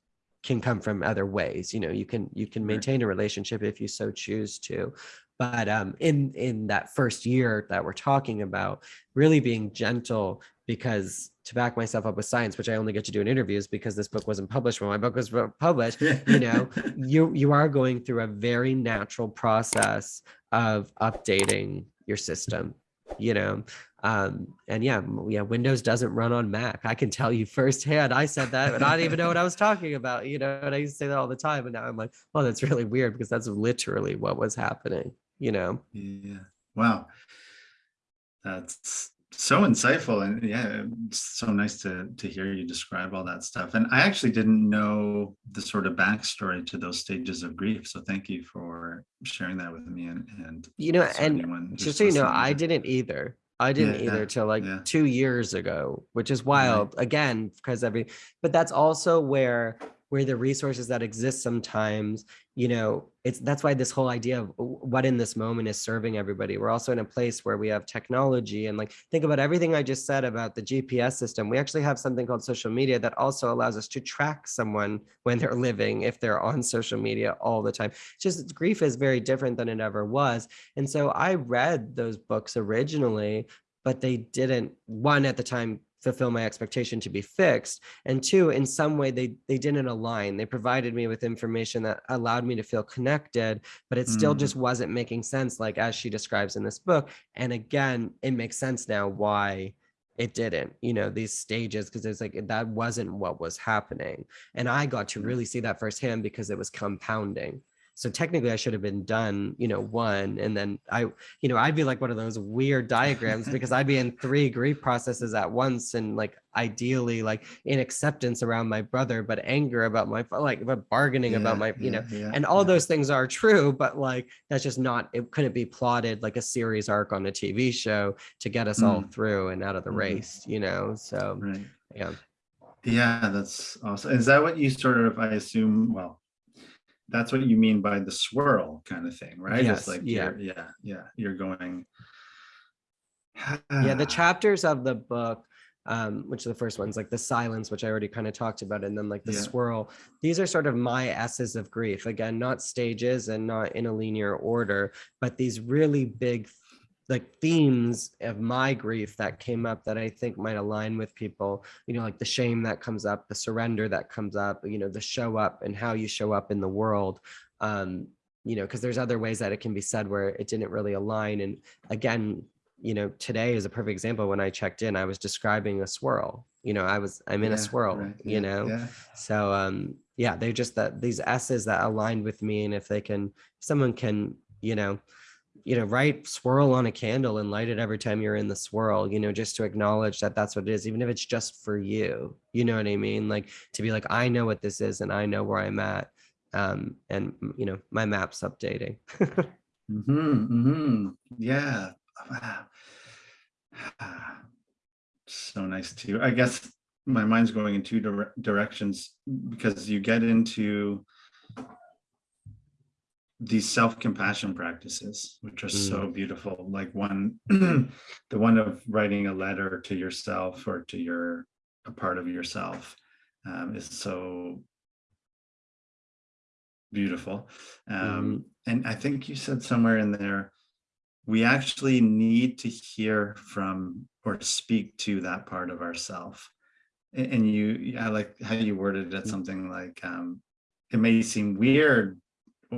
can come from other ways. You know, you can you can maintain a relationship if you so choose to. But um in in that first year that we're talking about, really being gentle because to back myself up with science, which I only get to do in interviews because this book wasn't published when my book was published, you know you you are going through a very natural process of updating your system you know? Um and yeah yeah windows doesn't run on mac. I can tell you firsthand i said that but i didn't even know what i was talking about you know? And i used to say that all the time and now i'm like well that's really weird because that's literally what was happening you know Yeah. Wow. That's so insightful. And yeah, it's so nice to to hear you describe all that stuff. And I actually didn't know the sort of backstory to those stages of grief. So thank you for sharing that with me and and you know and just so you know i didn't either i didn't Yeah, either till like yeah. two years ago which is wild again because every but that's also where where the resources that exist sometimes you know it's that's why this whole idea of what in this moment is serving everybody. We're also in a place where we have technology and like think about everything i just said about the gps system. We actually have something called social media that also allows us to track someone when they're living if they're on social media all the time. It's just grief is very different than it ever was. And so I read those books originally, but they didn't, one at the time, fulfill my expectation to be fixed. And two, in some way, they, they didn't align. They provided me with information that allowed me to feel connected, but it still Mm. just wasn't making sense, like as she describes in this book. And again, it makes sense now why it didn't, you know, these stages, because it's like that wasn't what was happening. And I got to really see that firsthand because it was compounding. So technically I should have been done, you know, one, and then I, you know, I'd be like one of those weird diagrams because I'd be in three grief processes at once and like ideally like in acceptance around my brother, but anger about my, like, but bargaining about my, you know, yeah, yeah, and all yeah. those things are true, but like, that's just not, it couldn't be plotted like a series arc on a TV show to get us all Mm. through and out of the Mhm. race, you know? So, Right. yeah. Yeah, that's awesome. Is that what you sort of, I assume, well, that's what you mean by the swirl kind of thing, right? Yes, It's like, yeah. yeah, yeah, you're going. yeah the chapters of the book um which are the first ones like the silence which i already kind of talked about and then like the Yeah. swirl these are sort of my s's of grief again not stages and not in a linear order but these really big like themes of my grief that came up that i think might align with people you know like the shame that comes up the surrender that comes up you know the show up and how you show up in the world um you know because there's other ways that it can be said where it didn't really align and again you know, today is a perfect example. When I checked in, I was describing a swirl. You know, I was I'm in a swirl. right, You yeah, know, yeah. so um, yeah, they're just that these S's that aligned with me, and if they can, someone can, you know, you know, write swirl on a candle and light it every time you're in the swirl. You know, just to acknowledge that that's what it is, even if it's just for you. You know what I mean? Like to be like, I know what this is, and I know where I'm at. Um, and you know, my map's updating. Mm-hmm, mm-hmm. Yeah. Wow. So nice too. I guess my mind's going in two dire- directions because you get into these self-compassion practices which are Mm. so beautiful. Like one the one of writing a letter to yourself or to your a part of yourself um, is so beautiful. Um, and i think you said somewhere in there we actually need to hear from or speak to that part of ourself. And and you i like how you worded it something like um, it may seem weird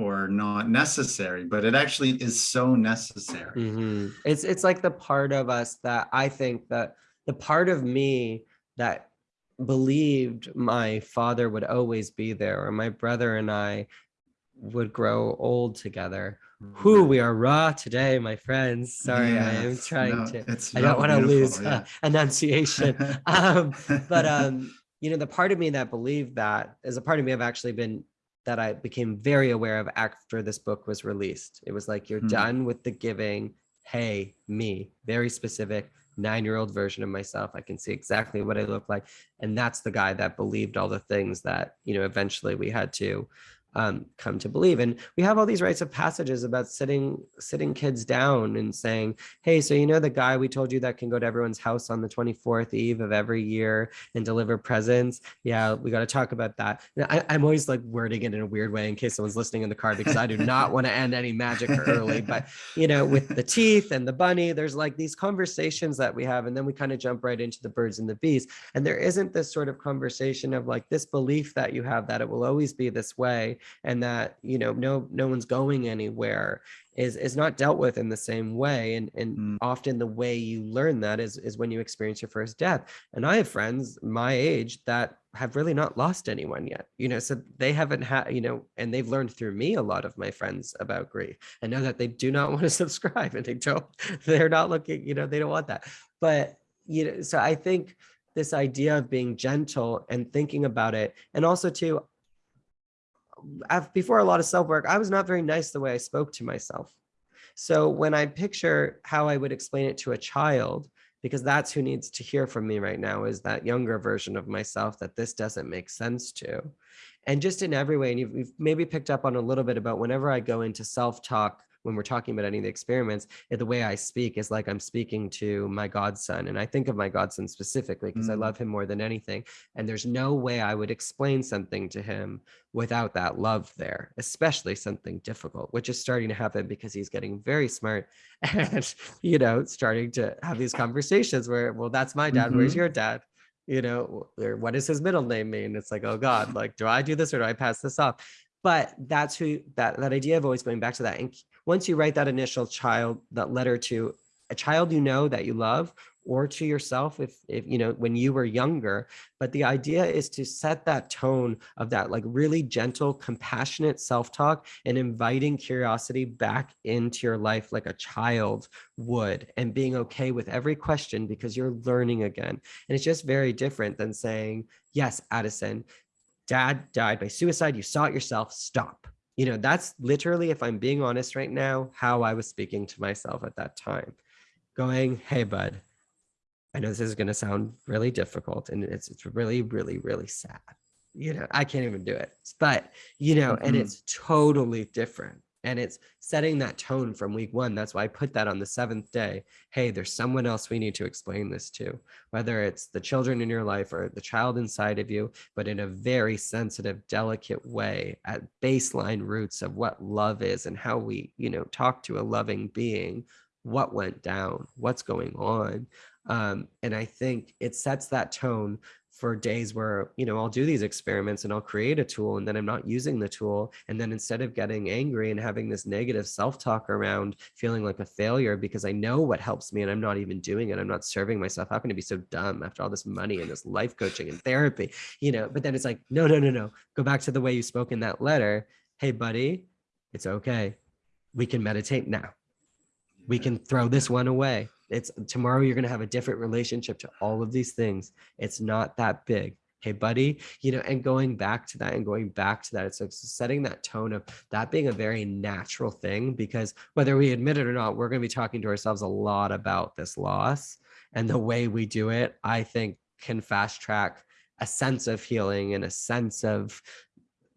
or not necessary, but it actually is so necessary. Mhm. It's it's like the part of us that I think that the part of me that believed my father would always be there or my brother and I would grow old together. Who we are raw today, my friends. Sorry, I am trying no, to I don't want to lose beautiful, uh, enunciation. um, but um, you know, the part of me that believed that is a part of me I've actually been that I became very aware of after this book was released. It was like you're Hmm. done with the giving. Hey, me, very specific nine-year-old version of myself. I can see exactly what I look like, and that's the guy that believed all the things that you know. Eventually, we had to um, come to believe. And we have all these rites of passages about sitting sitting kids down and saying, hey, so you know the guy we told you that can go to everyone's house on the 24th eve of every year and deliver presents? Yeah, we got to talk about that. And I, I'm always like wording it in a weird way in case someone's listening in the car because I do not want to end any magic early. But you know, with the teeth and the bunny, there's like these conversations that we have, and then we kind of jump right into the birds and the bees. And there isn't this sort of conversation of like this belief that you have that it will always be this way and that you know no no one's going anywhere is is not dealt with in the same way and and Mm. often the way you learn that is is when you experience your first death. And i have friends my age that have really not lost anyone yet you know so they haven't had you know and they've learned through me a lot of my friends about grief. And know that they do not want to subscribe and they don't they're not looking you know they don't want that. But you know so i think this idea of being gentle and thinking about it and also too before a lot of self work, I was not very nice the way I spoke to myself. So when I picture how I would explain it to a child, because that's who needs to hear from me right now, is that younger version of myself that this doesn't make sense to. And just in every way, and you've, you've maybe picked up on a little bit about whenever I go into self talk when we're talking about any of the experiments, eh, the way I speak is like I'm speaking to my godson. And I think of my godson specifically because I Mm. love him more than anything. And there's no way I would explain something to him without that love there, especially something difficult, which is starting to happen because he's getting very smart and, you know, starting to have these conversations where, well, that's my dad. Where's Mhm. your dad? You know, or what does his middle name mean? It's like, oh God, like, do I do this or do I pass this off? But that's who that that idea of always going back to that. And once you write that initial child, that letter to a child you know that you love, or to yourself if if you know when you were younger. But the idea is to set that tone of that like really gentle compassionate self-talk and inviting curiosity back into your life like a child would and being okay with every question because you're learning again. And it's just very different than saying yes addison dad died by suicide. You saw it yourself. Stop you know that's literally if i'm being honest right now how i was speaking to myself at that time going hey bud I know this is going to sound really difficult and it's it's really really really sad. You know, I can't even do it. But, you know, and Mhm. it's totally different. And it's setting that tone from week 1. That's why I put that on the 7th day. Hey, there's someone else we need to explain this to. Whether it's the children in your life or the child inside of you, but in a very sensitive, delicate way at baseline roots of what love is and how we, you know, talk to a loving being, what went down, what's going on um, and I think it sets that tone for days where, you know, I'll do these experiments and I'll create a tool and then I'm not using the tool. And then instead of getting angry and having this negative self-talk around feeling like a failure because I know what helps me and I'm not even doing it. I'm not serving myself. How can I be so dumb after all this money and this life coaching and therapy? You know, but then it's like, no, no, no, no. Go back to the way you spoke in that letter. Hey, buddy, it's okay. We can meditate now we can throw this one away. It's tomorrow you're going to have a different relationship to all of these things. It's not that big. Hey, buddy, you know, and going back to that and going back to that, it's like setting that tone of that being a very natural thing because whether we admit it or not, we're going to be talking to ourselves a lot about this loss. And the way we do it, I think, can fast track a sense of healing and a sense of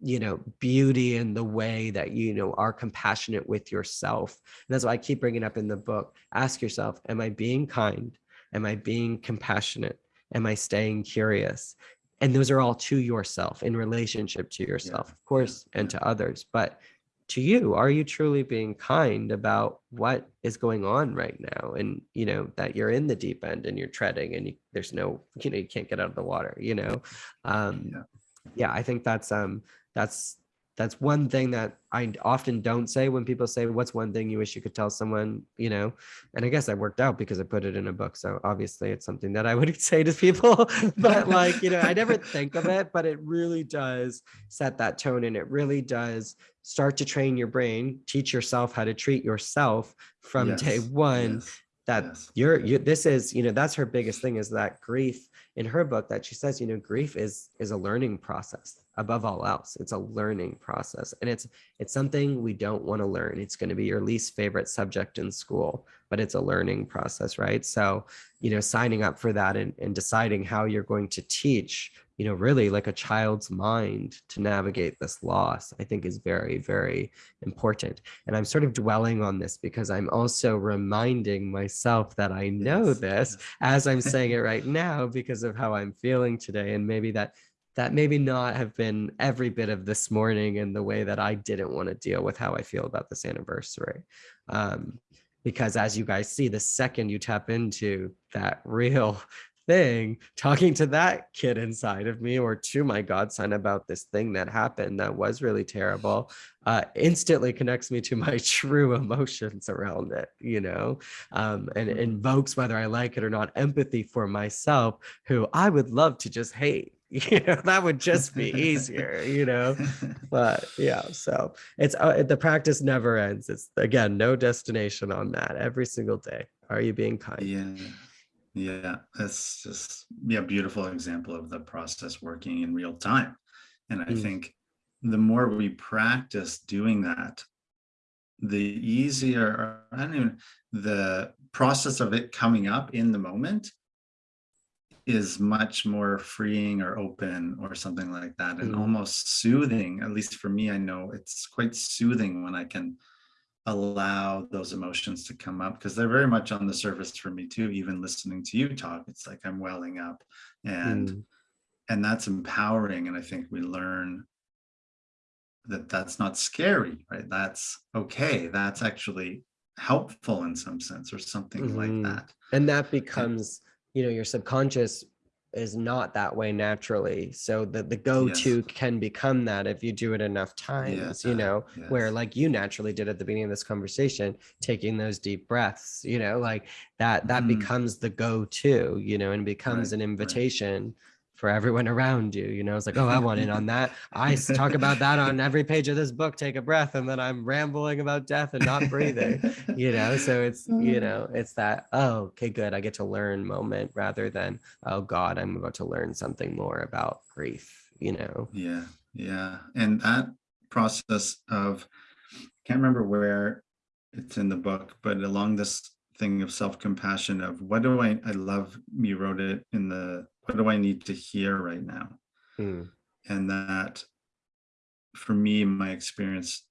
you know beauty in the way that you know are compassionate with yourself. And that's why i keep bringing up in the book ask yourself am i being kind? Am i being compassionate? Am i staying curious? And those are all to yourself in relationship to yourself yeah. of course and to others. But to you are you truly being kind about what is going on right now? And you know that you're in the deep end and you're treading and you, there's no you know you can't get out of the water you know? Um yeah, yeah i think that's um that's that's one thing that I often don't say when people say, what's one thing you wish you could tell someone, you know, and I guess I worked out because I put it in a book. So obviously it's something that I would say to people, but like, you know, I never think of it, but it really does set that tone and it really does start to train your brain, teach yourself how to treat yourself from yes. day one. Yes. That yes. you're, you, this is, you know, that's her biggest thing is that grief in her book that she says, you know, grief is, is a learning process above all else. It's a learning process and it's it's something we don't want to learn. It's going to be your least favorite subject in school but it's a learning process right? So you know signing up for that and, and deciding how you're going to teach you know really like a child's mind to navigate this loss i think is very very important and i'm sort of dwelling on this because i'm also reminding myself that i know yes, this yes. as i'm saying it right now because of how i'm feeling today and maybe that that maybe not have been every bit of this morning in the way that I didn't want to deal with how I feel about this anniversary. Um, because as you guys see, the second you tap into that real thing, talking to that kid inside of me or to my godson about this thing that happened that was really terrible, uh, instantly connects me to my true emotions around it, you know, um, and mm-hmm. invokes whether I like it or not empathy for myself, who I would love to just hate you know that would just be easier you know but yeah so it's uh, the practice never ends. It's again no destination on that every single day. Are you being kind? Yeah yeah that's just yeah beautiful example of the process working in real time and i mm. think the more we practice doing that the easier i don't even the process of it coming up in the moment is much more freeing or open or something like that and mm. almost soothing at least for me i know it's quite soothing when i can allow those emotions to come up because they're very much on the surface for me too even listening to you talk it's like i'm welling up and mm. and that's empowering and i think we learn that that's not scary right that's okay that's actually helpful in some sense or something mm -hmm. like mm-hmm. that and that becomes you know your subconscious is not that way naturally so the the go-to yes. can become that if you do it enough times you know yes. where like you naturally did at the beginning of this conversation taking those deep breaths you know like that that mm. becomes the go-to you know and becomes right. an invitation right for everyone around you. You know, it's like, oh, I want in on that. I talk about that on every page of this book, take a breath, and then I'm rambling about death and not breathing, you know? So it's, you mm-hmm. know, it's that, oh, okay, good. I get to learn moment rather than, oh God, I'm about to learn something more about grief, you know? Yeah. Yeah. And that process of, can't remember where it's in the book, but along this thing of self-compassion of what do I, I love, you wrote it in the what do I need to hear right now? Mm. And that for me, my experience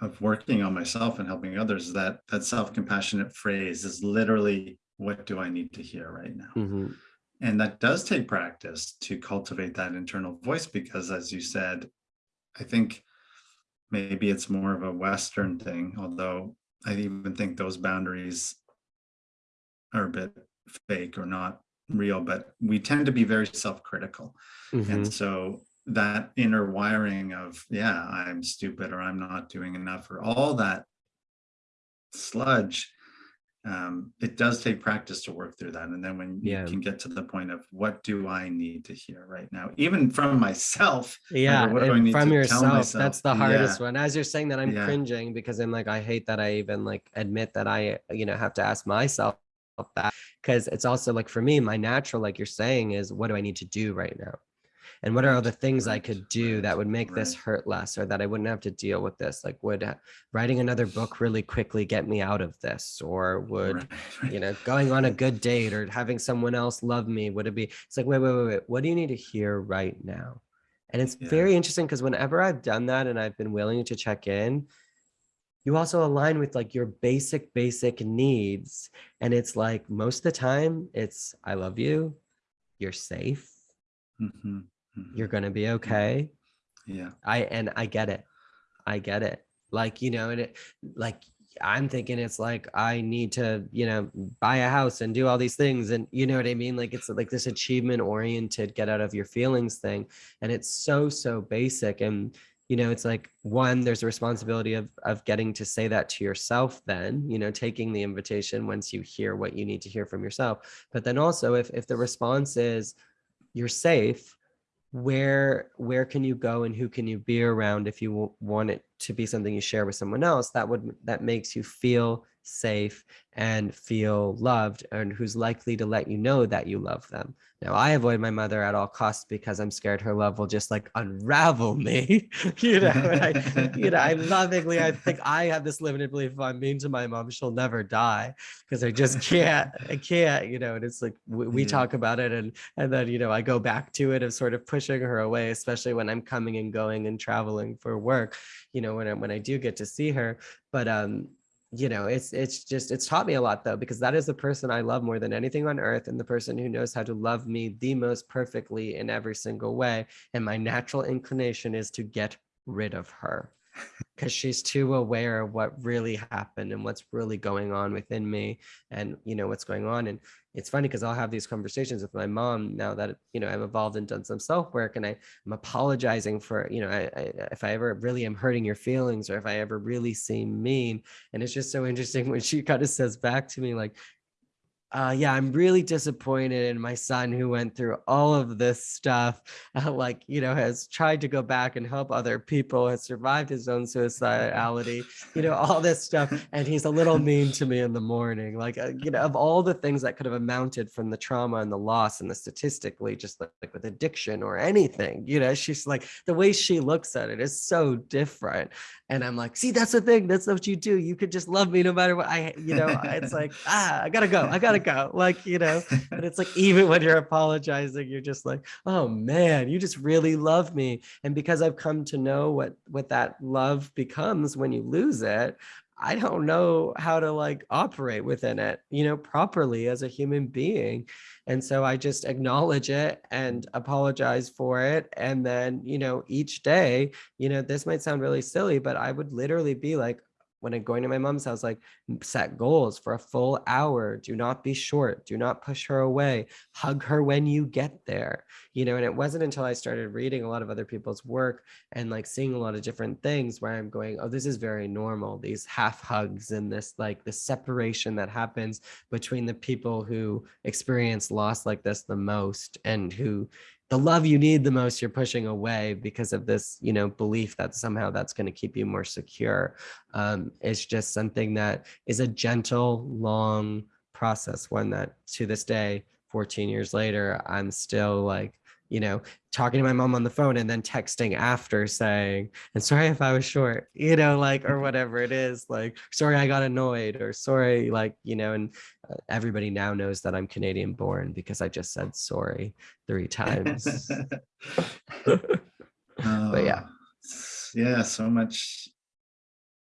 of working on myself and helping others, that that self-compassionate phrase is literally, what do I need to hear right now? Mm -hmm. And that does take practice to cultivate that internal voice, because as you said, I think maybe it's more of a Western thing, although I even think those boundaries are a bit fake or not real, but we tend to be very self-critical. Mm -hmm. And mm-hmm. so that inner wiring of, yeah, I'm stupid or I'm not doing enough or all that sludge, um, it does take practice to work through that. And then when you can get to the point of what do I need to hear right now, even from myself. Yeah, from yourself, that's the hardest yeah. one. As you're saying that I'm yeah. cringing because I'm like, I hate that I even like admit that I, you know, have to ask myself that because it's also like for me my natural like you're saying is what do i need to do right now? And what are all the things i could do that would make this hurt less or that i wouldn't have to deal with this like would uh, writing another book really quickly get me out of this or would you know going on a good date or having someone else love me would it be it's like wait wait wait wait what do you need to hear right now? And it's Yeah. very interesting because whenever I've done that and I've been willing to check in, you also align with like your basic, basic needs. And it's like most of the time, it's I love you, you're safe, Mhm, mhm. you're gonna be okay. Yeah. I and I get it. I get it. Like, you know, and it like I'm thinking it's like I need to, you know, buy a house and do all these things. And you know what I mean? Like it's like this achievement oriented get out of your feelings thing. And it's so, so basic. And you know, it's like one, there's a responsibility of of getting to say that to yourself, then, you know, taking the invitation once you hear what you need to hear from yourself. But then also if if the response is you're safe, where where can you go and who can you be around if you want it to be something you share with someone else that would that makes you feel safe and feel loved and who's likely to let you know that you love them. Now i avoid my mother at all costs because i'm scared her love will just like unravel me. You know and i you know i lovingly i think i have this limited belief if i'm mean to my mom she'll never die because i just can't i can't you know and it's like we, we Yeah. talk about it and and then you know i go back to it of sort of pushing her away especially when i'm coming and going and traveling for work you know when I, when I do get to see her. But um you know it's it's just it's taught me a lot though because that is the person i love more than anything on earth and the person who knows how to love me the most perfectly in every single way and my natural inclination is to get rid of her because she's too aware of what really happened and what's really going on within me and you know what's going on and it's funny because i'll have these conversations with my mom now that you know i've evolved and done some self work and I, i'm apologizing for you know I, I, if i ever really am hurting your feelings or if i ever really seem mean. And it's just so interesting when she kind of says back to me like uh, yeah, I'm really disappointed in my son who went through all of this stuff. Uh, like, you know, has tried to go back and help other people, has survived his own suicidality, you know, all this stuff. And he's a little mean to me in the morning. Like, uh, you know, of all the things that could have amounted from the trauma and the loss and the statistically, just like, like with addiction or anything, you know, she's like, the way she looks at it is so different. And I'm like, see, that's the thing. That's what you do. You could just love me no matter what I, you know, it's like, ah, I gotta go. I gotta go. Like, you know, and it's like, even when you're apologizing, you're just like, oh man, you just really love me. And because I've come to know what, what that love becomes when you lose it, I don't know how to like operate within it, you know, properly as a human being. And so I just acknowledge it and apologize for it. And then, you know, each day, you know, this might sound really silly, but I would literally be like, when I'm going to my mom's house, like set goals for a full hour. Do not be short. Do not push her away. Hug her when you get there. You know, and it wasn't until I started reading a lot of other people's work and like seeing a lot of different things where I'm going, oh, this is very normal. These half hugs and this like the separation that happens between the people who experience loss like this the most and who the love you need the most you're pushing away because of this you know belief that somehow that's going to keep you more secure um, it's just something that is a gentle long process one that to this day 14 years later i'm still like you know talking to my mom on the phone and then texting after saying and sorry if i was short you know like or whatever it is like sorry i got annoyed or sorry like you know and uh, everybody now knows that i'm canadian born because i just said sorry three times. But yeah. Oh, yeah so much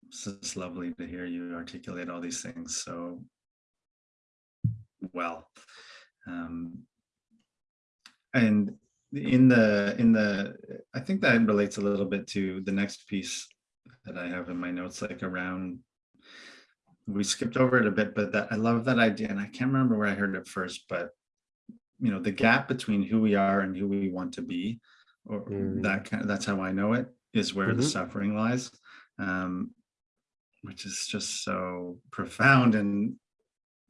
it's just lovely to hear you articulate all these things so well um and in the in the i think that relates a little bit to the next piece that i have in my notes like around we skipped over it a bit but that i love that idea and i can't remember where i heard it first but you know the gap between who we are and who we want to be or Mm. that kind of that's how i know it is where the Mhm. suffering lies um which is just so profound and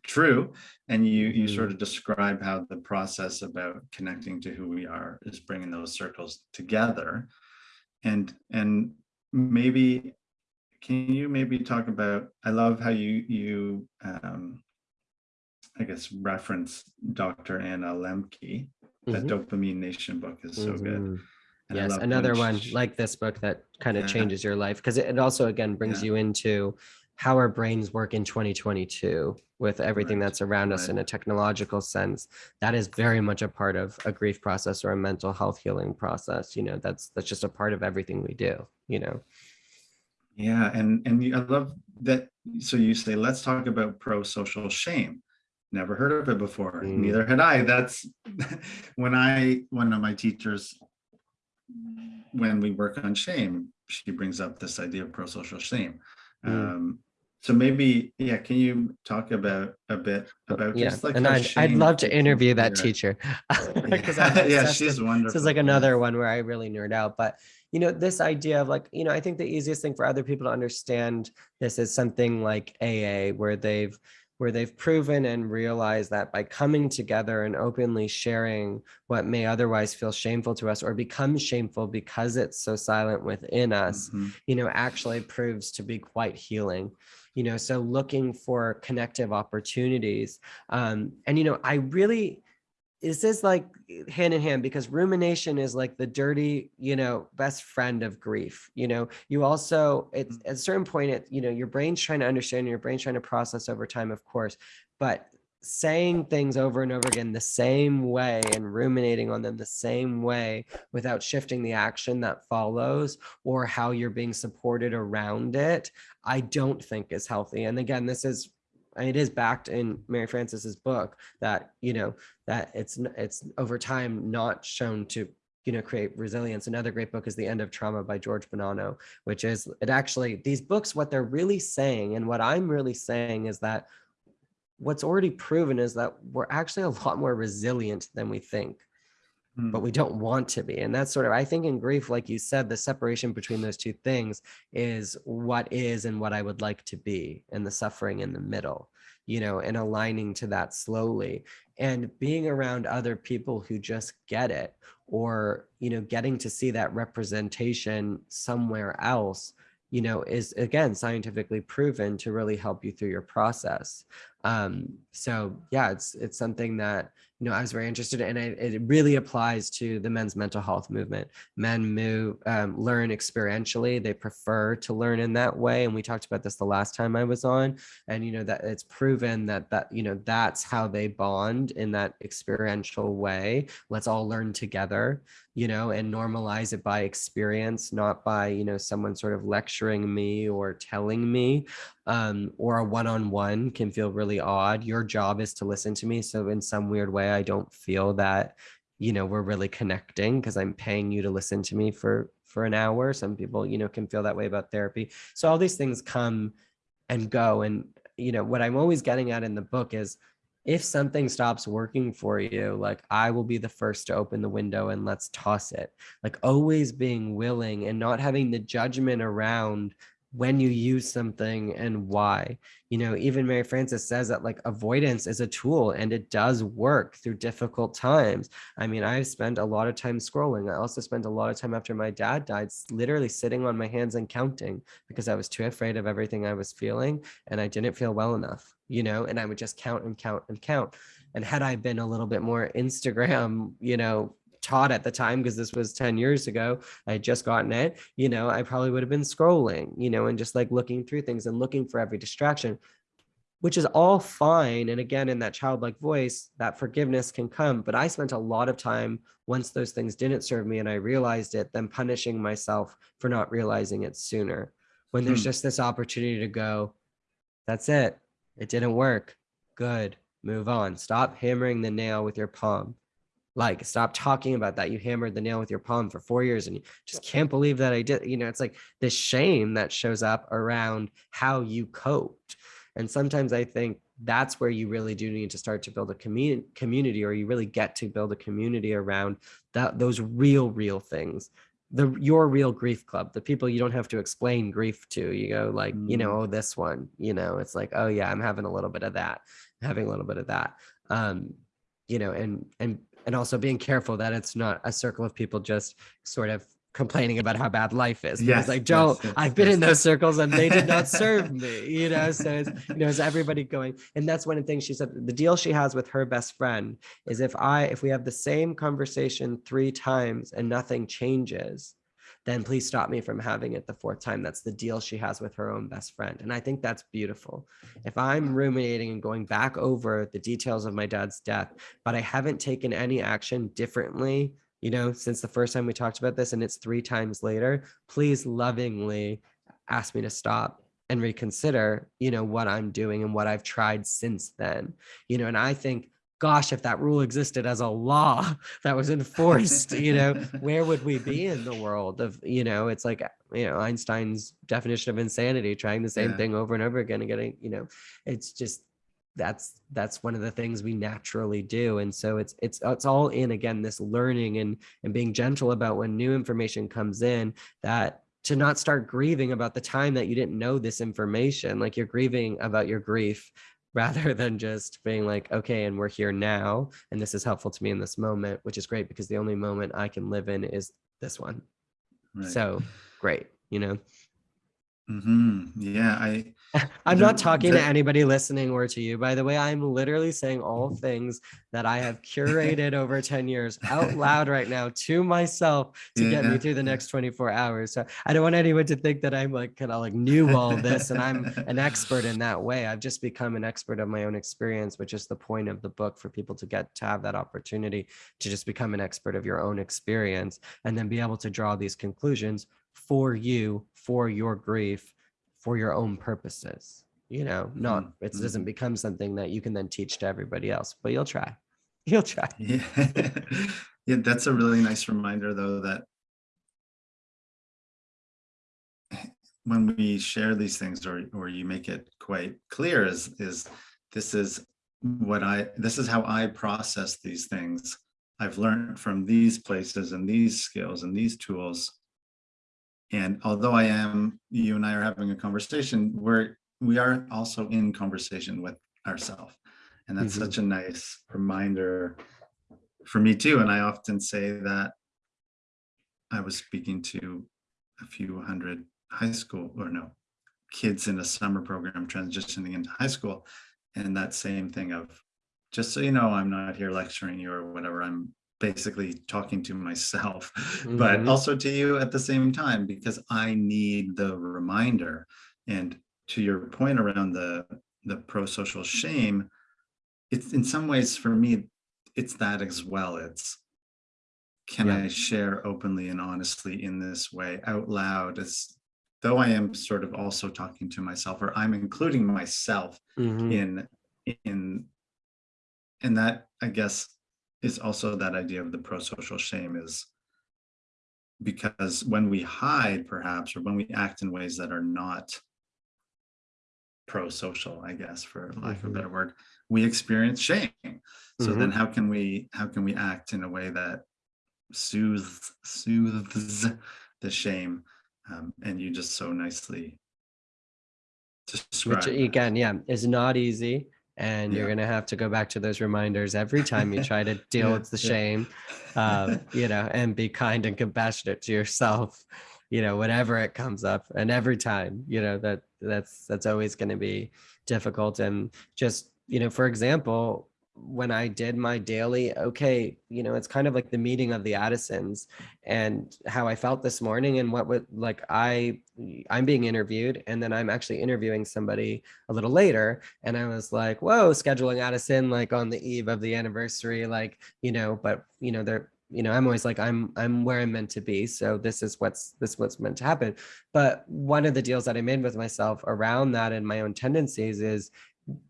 true and you you Mhm. sort of describe how the process about connecting to who we are is bringing those circles together and and maybe can you maybe talk about i love how you you um i guess reference dr anna Lembke that Mhm. dopamine nation book is so good Mhm. And yes another one like this book that kind of Yeah. changes your life because it it also again brings Yeah. you into how our brains work in 2022 with everything Right, that's around us right. in a technological sense that is very much a part of a grief process or a mental health healing process you know that's that's just a part of everything we do you know Yeah, and and I love that. So you say, let's talk about pro-social shame. Never heard of it before. Mm. Neither had I. That's when I one of my teachers, when we work on shame, she brings up this idea of pro-social shame. Mm. Um, so maybe, yeah, can you talk about a bit about yeah just like and I'd, I'd love to interview that teacher Yeah, yeah, she's with- wonderful. this is like another one where I really nerd out. But you know, this idea of like, you know, I think the easiest thing for other people to understand this is something like AA, where they've where they've proven and realized that by coming together and openly sharing what may otherwise feel shameful to us or become shameful because it's so silent within us, Mhm. you know, actually proves to be quite healing. You know, so looking for connective opportunities. Um, and you know, I really this is like hand in hand because rumination is like the dirty you know best friend of grief you know? You also it's mm. at a certain point it you know your brain's trying to understand your brain's trying to process over time of course but saying things over and over again the same way and ruminating on them the same way without shifting the action that follows or how you're being supported around it i don't think is healthy and again this is it is backed in Mary Frances's book that you know that it's it's over time not shown to you know create resilience. Another great book is The End of Trauma by George Bonanno, which is it actually these books what they're really saying and what I'm really saying is that what's already proven is that we're actually a lot more resilient than we think but Mm. we don't want to be. And that's sort of, I think in grief, like you said, the separation between those two things is what is and what I would like to be, and the suffering in the middle, you know, and aligning to that slowly and being around other people who just get it or, you know, getting to see that representation somewhere else you know is again scientifically proven to really help you through your process um so yeah it's it's something that you know i was very interested in and it, really applies to the men's mental health movement. Men move um, learn experientially. They prefer to learn in that way and we talked about this the last time i was on and you know that it's proven that that you know that's how they bond in that experiential way. Let's all learn together you know and normalize it by experience not by you know someone sort of lecturing me or telling me um, or a one-on-one can feel really odd. Your job is to listen to me so in some weird way i don't feel that you know we're really connecting because i'm paying you to listen to me for for an hour. Some people you know can feel that way about therapy. So all these things come and go and you know what i'm always getting at in the book is if something stops working for you like i will be the first to open the window and let's toss it. Like always being willing and not having the judgment around when you use something and why. You know even mary frances says that like avoidance is a tool and it does work through difficult times. I mean i've spent a lot of time scrolling. I also spent a lot of time after my dad died literally sitting on my hands and counting because i was too afraid of everything i was feeling and i didn't feel well enough you know and i would just count and count and count. And had i been a little bit more instagram you know taught at the time because this was 10 years ago i had just gotten it you know i probably would have been scrolling you know and just like looking through things and looking for every distraction which is all fine. And again in that childlike voice that forgiveness can come. But i spent a lot of time once those things didn't serve me and i realized it then punishing myself for not realizing it sooner. When there's Hmm. just this opportunity to go that's it it didn't work. Good. Move on. Stop hammering the nail with your palm. Like stop talking about that. You hammered the nail with your palm for four years and you just can't believe that i did you know it's like this shame that shows up around how you coped and sometimes i think that's where you really do need to start to build a community community or you really get to build a community around that those real real things the your real grief club the people you don't have to explain grief to you go like you know oh this one you know it's like oh yeah i'm having a little bit of that I'm having a little bit of that. Um you know and and and also being careful that it's not a circle of people just sort of complaining about how bad life is because Yes, like yes, joe yes, i've been yes. in those circles and they did not serve me you know so it's you know is everybody going and that's one of the things she said the deal she has with her best friend is if i if we have the same conversation three times and nothing changes then please stop me from having it the fourth time. That's the deal she has with her own best friend. And I think that's beautiful. If I'm ruminating and going back over the details of my dad's death, but I haven't taken any action differently, you know, since the first time we talked about this and it's three times later, please lovingly ask me to stop and reconsider, you know, what I'm doing and what I've tried since then. You know, and I think gosh, if that rule existed as a law that was enforced, you know, where would we be in the world of, you know, it's like, you know, Einstein's definition of insanity, trying the same yeah. thing over and over again and getting, you know, it's just, that's that's one of the things we naturally do and so it's it's it's all in again this learning and and being gentle about when new information comes in that to not start grieving about the time that you didn't know this information like you're grieving about your grief rather than just being like, okay, and we're here now, and this is helpful to me in this moment, which is great because the only moment I can live in is this one. Right. So great, you know. Mm-hmm. Yeah, I. I'm not talking to anybody listening or to you. By the way, I'm literally saying all things that I have curated over 10 years out loud right now to myself to yeah. get me through the next 24 hours. So I don't want anyone to think that I'm like kind of like knew all this and I'm an expert in that way. I've just become an expert of my own experience, which is the point of the book for people to get to have that opportunity to just become an expert of your own experience and then be able to draw these conclusions for you, for your grief, for your own purposes. You know, not mm-hmm. it doesn't mm-hmm. become something that you can then teach to everybody else, but you'll try. You'll try. Yeah, yeah that's a really nice reminder, though, that when we share these things or or you make it quite clear is is this is what I this is how I process these things. I've learned from these places and these skills and these tools and although I am, you and I are having a conversation, we're we are also in conversation with ourselves. And that's mm -hmm. such a nice reminder for me too. And I often say that I was speaking to a few hundred high school or no kids in a summer program transitioning into high school. And that same thing of just so you know, I'm not here lecturing you or whatever. I'm basically talking to myself, mm -hmm. but mm-hmm. also to you at the same time, because I need the reminder. And to your point around the, the pro-social shame, it's in some ways for me, it's that as well. It's, can yeah. I share openly and honestly in this way out loud? as though I am sort of also talking to myself or I'm including myself mm -hmm. in, in, and that I guess is also that idea of the pro-social shame is because when we hide perhaps or when we act in ways that are not pro-social i guess for lack of a mm-hmm. better word we experience shame so mm -hmm. then mm-hmm. how can we how can we act in a way that soothes soothes the shame um, and you just so nicely describe which again yeah is not easy and yeah. you're going to have to go back to those reminders every time you try to deal yeah, with the shame um, you know and be kind and compassionate to yourself you know whenever it comes up and every time you know that that's that's always going to be difficult and just you know for example when I did my daily, okay, you know, it's kind of like the meeting of the Addisons and how I felt this morning and what would like I I'm being interviewed and then I'm actually interviewing somebody a little later and I was like, whoa, scheduling Addison like on the eve of the anniversary, like, you know, but you know, they're you know, I'm always like, I'm, I'm where I'm meant to be. So this is what's, this is what's meant to happen. But one of the deals that I made with myself around that and my own tendencies is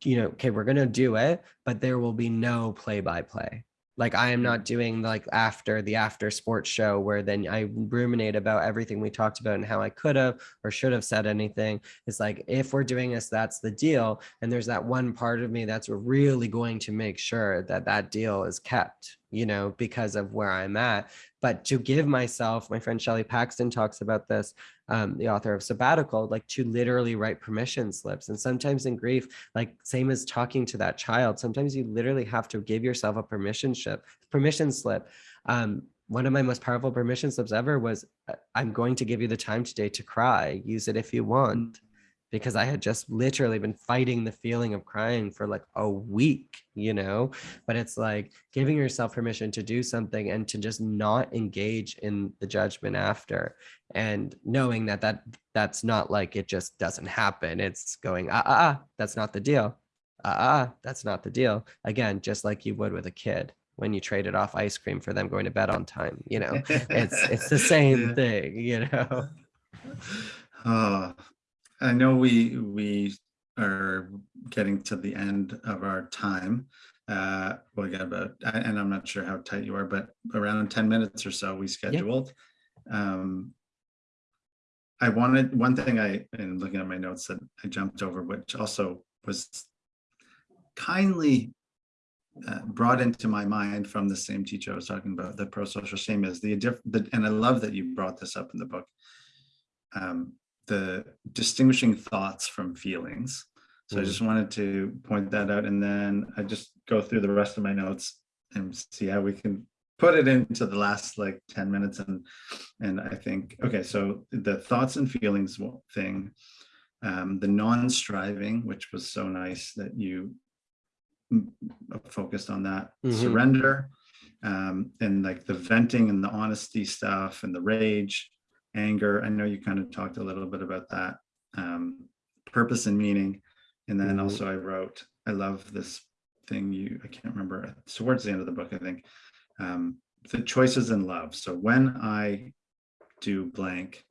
you know, okay, we're going to do it, but there will be no play by play. Like I am not mm. doing like after the after sports show where then I ruminate about everything we talked about and how I could have or should have said anything. It's like, if we're doing this, that's the deal. And there's that one part of me that's really going to make sure that that deal is kept, you know, because of where I'm at. But to give myself, my friend Shelley Paxton talks about this, um, the author of Soulbbatical, like to literally write permission slips. And sometimes in grief, like same as talking to that child, sometimes you literally have to give yourself a permission slip, permission slip. Um, one of my most powerful permission slips ever was, I'm going to give you the time today to cry, use it if you want. Because I had just literally been fighting the feeling of crying for like a week, you know? But it's like giving yourself permission to do something and to just not engage in the judgment after and knowing that that that's not like it just doesn't happen. It's going, ah, ah, ah that's not the deal. Ah, ah, that's not the deal. Again, just like you would with a kid when you traded off ice cream for them going to bed on time, you know, it's, it's the same thing, you know? Oh, I know we we are getting to the end of our time. Uh, we got about, and I'm not sure how tight you are, but around 10 minutes or so we scheduled. Um, I wanted one thing I, and looking at my notes that I jumped over, which also was kindly uh, brought into my mind from the same teacher I was talking about, the pro-social shame is the, the, and I love that you brought this up in the book. Um, the distinguishing thoughts from feelings. So mm. I just wanted to point that out and then I just go through the rest of my notes and see how we can put it into the last like 10 minutes and and I think okay so the thoughts and feelings thing um, the non-striving which was so nice that you focused on that mm -hmm. surrender um, and like the venting and the honesty stuff and the rage anger. I know you kind of talked a little bit about that. Um, purpose and meaning. And then mm -hmm. also I wrote, I love this thing you, I can't remember, towards the end of the book, I think, um, the choices in love. So when I do blank,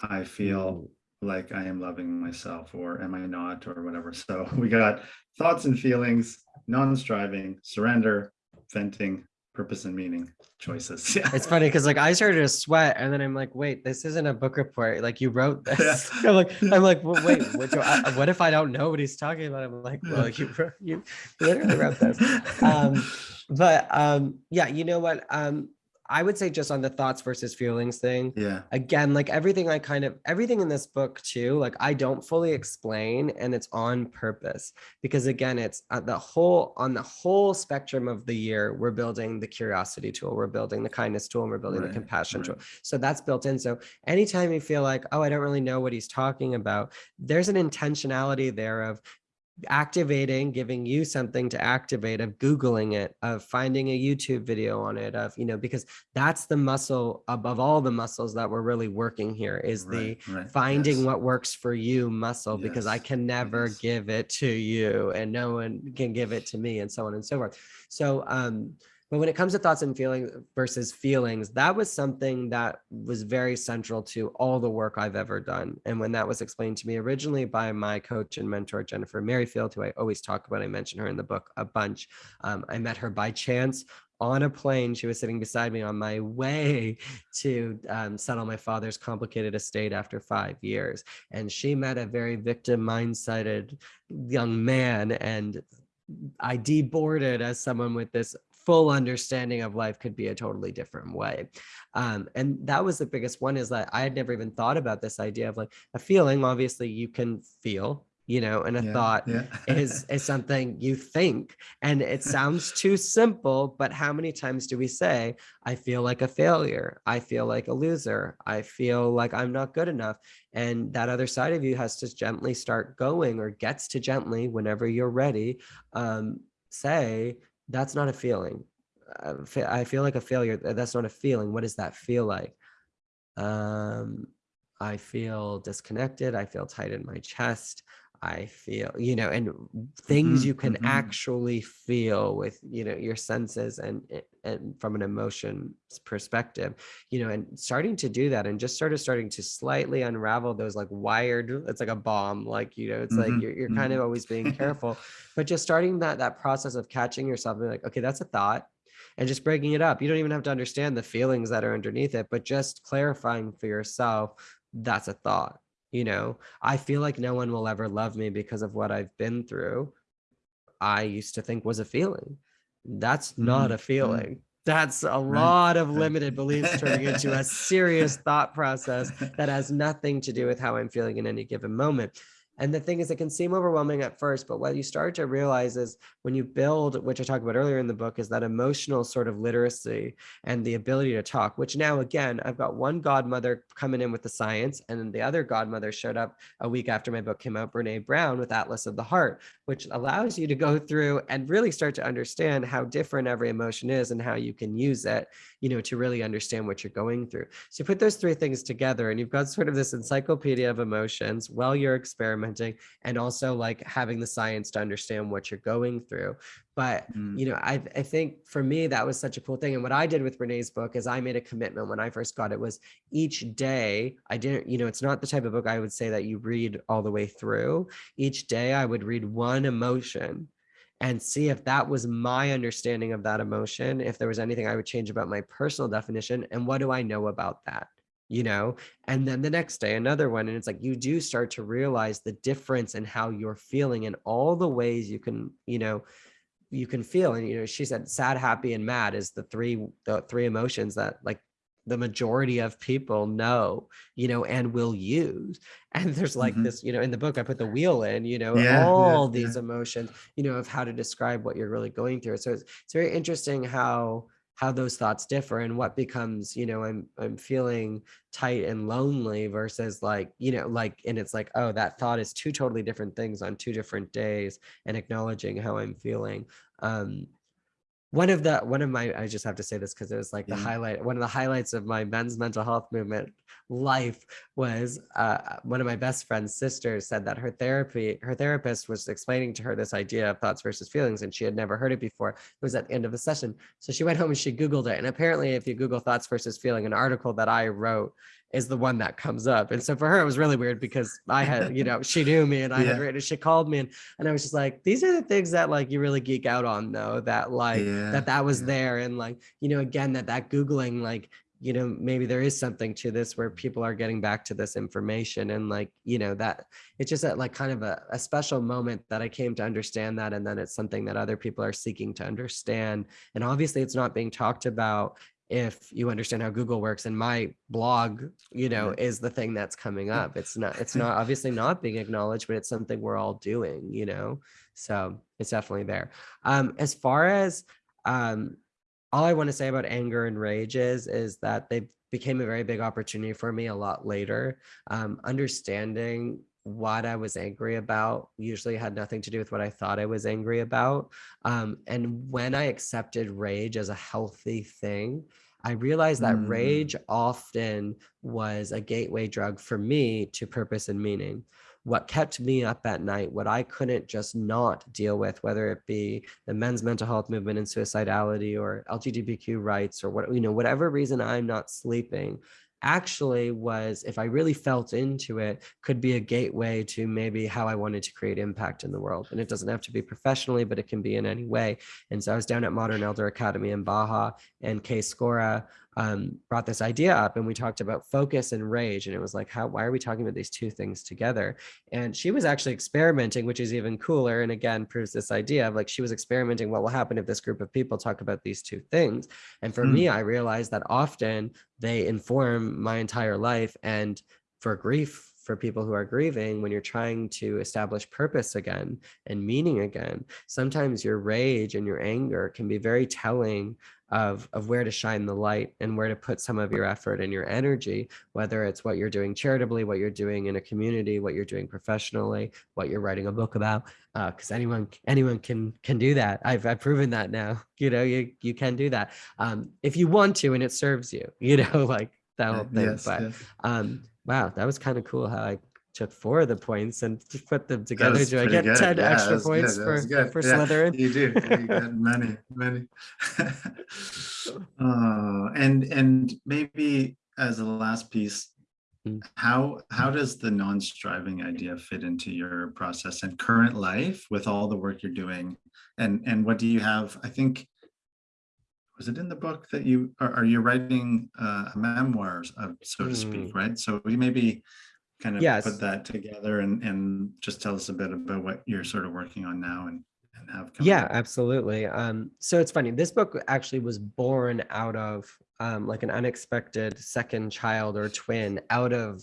I feel mm -hmm. like I am loving myself or am I not or whatever. So we got thoughts and feelings, non-striving, surrender, venting, purpose and meaning choices. Yeah. It's funny because like I started to sweat and then I'm like, wait, this isn't a book report. Like you wrote this. Yeah. I'm like, I'm like, well, wait, what, do I, what, if I don't know what he's talking about? I'm like, well, you you literally wrote this. Um, but um, yeah, you know what? Um, I would say just on the thoughts versus feelings thing. Yeah. Again, like everything I kind of everything in this book too, like I don't fully explain and it's on purpose because again, it's at the whole on the whole spectrum of the year, we're building the curiosity tool, we're building the kindness tool, and we're building right, the compassion right. tool. So that's built in. So anytime you feel like, oh, I don't really know what he's talking about, there's an intentionality there of activating, giving you something to activate of Googling it, of finding a YouTube video on it, of, you know, because that's the muscle above all the muscles that we're really working here is right, the right. finding yes. what works for you muscle, yes. because I can never yes. give it to you and no one can give it to me and so on and so forth. So, um, but when it comes to thoughts and feelings versus feelings, that was something that was very central to all the work I've ever done. And when that was explained to me originally by my coach and mentor, Jennifer Merrifield, who I always talk about, I mention her in the book a bunch. Um, I met her by chance on a plane. She was sitting beside me on my way to um, settle my father's complicated estate after five years. And she met a very victim mindseted young man and I deboarded as someone with this full understanding of life could be a totally different way. Um, and that was the biggest one is that I had never even thought about this idea of like a feeling, obviously you can feel, you know, and a yeah, thought yeah. is, is something you think. And it sounds too simple, but how many times do we say, I feel like a failure. I feel like a loser. I feel like I'm not good enough. And that other side of you has to gently start going or gets to gently whenever you're ready, um, say, that's not a feeling. I feel like a failure. That's not a feeling. What does that feel like? Um, I feel disconnected. I feel tight in my chest. I feel, you know, and things mm -hmm, you can mm -hmm. actually feel with, you know, your senses and and from an emotion perspective, you know, and starting to do that and just sort of starting to slightly unravel those like wired, it's like a bomb, like, you know, it's mm -hmm, like you're, you're kind of mm-hmm. always being careful, but just starting that that process of catching yourself and like, okay, that's a thought and just breaking it up. You don't even have to understand the feelings that are underneath it, but just clarifying for yourself, that's a thought you know i feel like no one will ever love me because of what i've been through. I used to think was a feeling. That's not mm-hmm. a feeling. That's a lot of limited beliefs turning into a serious thought process that has nothing to do with how i'm feeling in any given moment and the thing is, it can seem overwhelming at first, but what you start to realize is when you build, which I talked about earlier in the book, is that emotional sort of literacy and the ability to talk, which now, again, I've got one godmother coming in with the science, and then the other godmother showed up a week after my book came out, Brene Brown with Atlas of the Heart, which allows you to go through and really start to understand how different every emotion is and how you can use it, you know, to really understand what you're going through. So you put those three things together and you've got sort of this encyclopedia of emotions while you're experimenting and also like having the science to understand what you're going through. But, Mm. you know, I, I think for me, that was such a cool thing. And what I did with Brene's book is I made a commitment when I first got it was each day I didn't, you know, it's not the type of book I would say that you read all the way through. Each day I would read one emotion and see if that was my understanding of that emotion, if there was anything I would change about my personal definition, and what do I know about that? You know, and then the next day, another one. And it's like you do start to realize the difference in how you're feeling and all the ways you can, you know, you can feel. And, you know, she said sad, happy, and mad is the three, the three emotions that like the majority of people know, you know, and will use. And there's like Mhm. this, you know, in the book, I put the wheel in, you know, Yeah, yeah, all yeah. these emotions, you know, of how to describe what you're really going through. So it's, it's very interesting how how those thoughts differ and what becomes, you know, I'm I'm feeling tight and lonely versus like, you know, like, and it's like, oh, that thought is two totally different things on two different days and acknowledging how I'm feeling. Um, one of the one of my i just have to say this because it was like the highlight one of the highlights of my men's mental health movement life was uh, one of my best friend's sisters said that her therapy her therapist was explaining to her this idea of thoughts versus feelings and she had never heard it before. It was at the end of the session. So she went home and she googled it and apparently if you google thoughts versus feeling an article that i wrote is the one that comes up and so for her it was really weird because i had you know she knew me and i had written she called me and and I was just like, these are the things that like you really geek out on though, that like Yeah, that that was yeah. there. And like, you know, again, that that Googling, like, you know, maybe there is something to this where people are getting back to this information and like, you know, that it's just a, like kind of a, a special moment that I came to understand that. And then it's something that other people are seeking to understand. And obviously it's not being talked about if you understand how Google works and my blog, you know, Right. is the thing that's coming up. It's not, it's not obviously not being acknowledged, but it's something we're all doing, you know? So it's definitely there. Um, as far as um, all I want to say about anger and rage is, is that they became a very big opportunity for me a lot later. Um, understanding what I was angry about usually had nothing to do with what I thought I was angry about. Um, and when I accepted rage as a healthy thing, I realized that Mm. rage often was a gateway drug for me to purpose and meaning. What kept me up at night, what I couldn't just not deal with, whether it be the men's mental health movement and suicidality or LGBTQ rights or what, you know, whatever reason I'm not sleeping, actually was, if I really felt into it, could be a gateway to maybe how I wanted to create impact in the world. And it doesn't have to be professionally, but it can be in any way. And so I was down at Modern Elder Academy in Baja and Kay Scora um, brought this idea up and we talked about focus and rage. And it was like, how, why are we talking about these two things together? And she was actually experimenting, which is even cooler. And again, proves this idea of like, she was experimenting what will happen if this group of people talk about these two things. And for Hmm. me, I realized that often they inform my entire life. And for grief, for people who are grieving, when you're trying to establish purpose again and meaning again, sometimes your rage and your anger can be very telling of, of where to shine the light and where to put some of your effort and your energy, whether it's what you're doing charitably, what you're doing in a community, what you're doing professionally, what you're writing a book about. Because anyone anyone can can do that. I've I've proven that now. You know, you you can do that um, if you want to and it serves you. You know, like that whole thing. Yes, but yes. um, wow, that was kind of cool how I took four of the points and put them together. Do I get good. 10 Yeah, extra was good. points for, for Yeah, Slytherin? You do. You got many, many. oh, and and maybe as a last piece, Mm. how how does the non-striving idea fit into your process and current life with all the work you're doing? And and what do you have? I think was it in the book that you are, are you writing uh, memoirs of so to speak, right? So we maybe kind of. Yes. put that together and and just tell us a bit about what you're sort of working on now and and have Yeah, up. absolutely. Um, so it's funny. This book actually was born out of um, like an unexpected second child or twin out of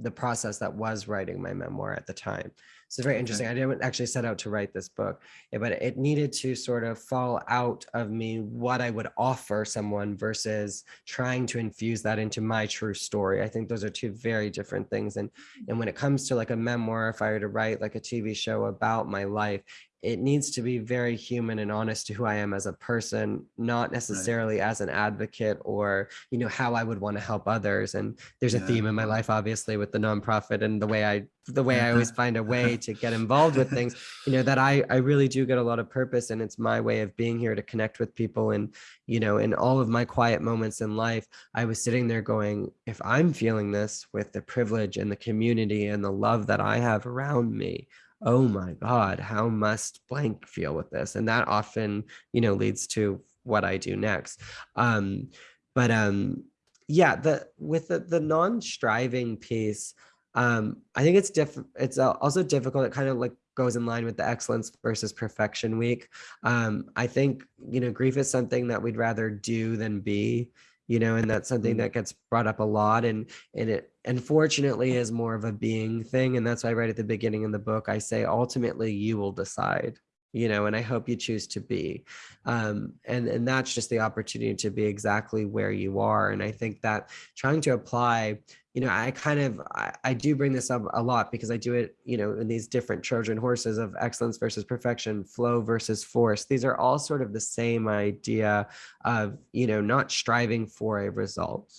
the process that was writing my memoir at the time. It's very interesting. I didn't actually set out to write this book, but it needed to sort of fall out of me what I would offer someone versus trying to infuse that into my true story. I think those are two very different things. And, and when it comes to like a memoir, if I were to write like a TV show about my life, it needs to be very human and honest to who I am as a person, not necessarily right. as an advocate or, you know, how I would want to help others. And there's yeah. a theme in my life, obviously, with the nonprofit and the way I, the way I always find a way to get involved with things, you know, that I, I really do get a lot of purpose and it's my way of being here to connect with people. And, you know, in all of my quiet moments in life, I was sitting there going, if I'm feeling this with the privilege and the community and the love that I have around me, oh my god how must blank feel with this? And that often you know leads to what i do next. Um but um yeah the with the, the non-striving piece um i think it's different it's also difficult it kind of like goes in line with the excellence versus perfection week. Um i think you know grief is something that we'd rather do than be you know and that's something mm-hmm. that gets brought up a lot and and it unfortunately is more of a being thing and that's why right at the beginning in the book i say ultimately you will decide you know and i hope you choose to be. Um, and and that's just the opportunity to be exactly where you are. And i think that trying to apply you know i kind of I, I do bring this up a lot because i do it you know in these different trojan horses of excellence versus perfection flow versus force. These are all sort of the same idea of you know not striving for a result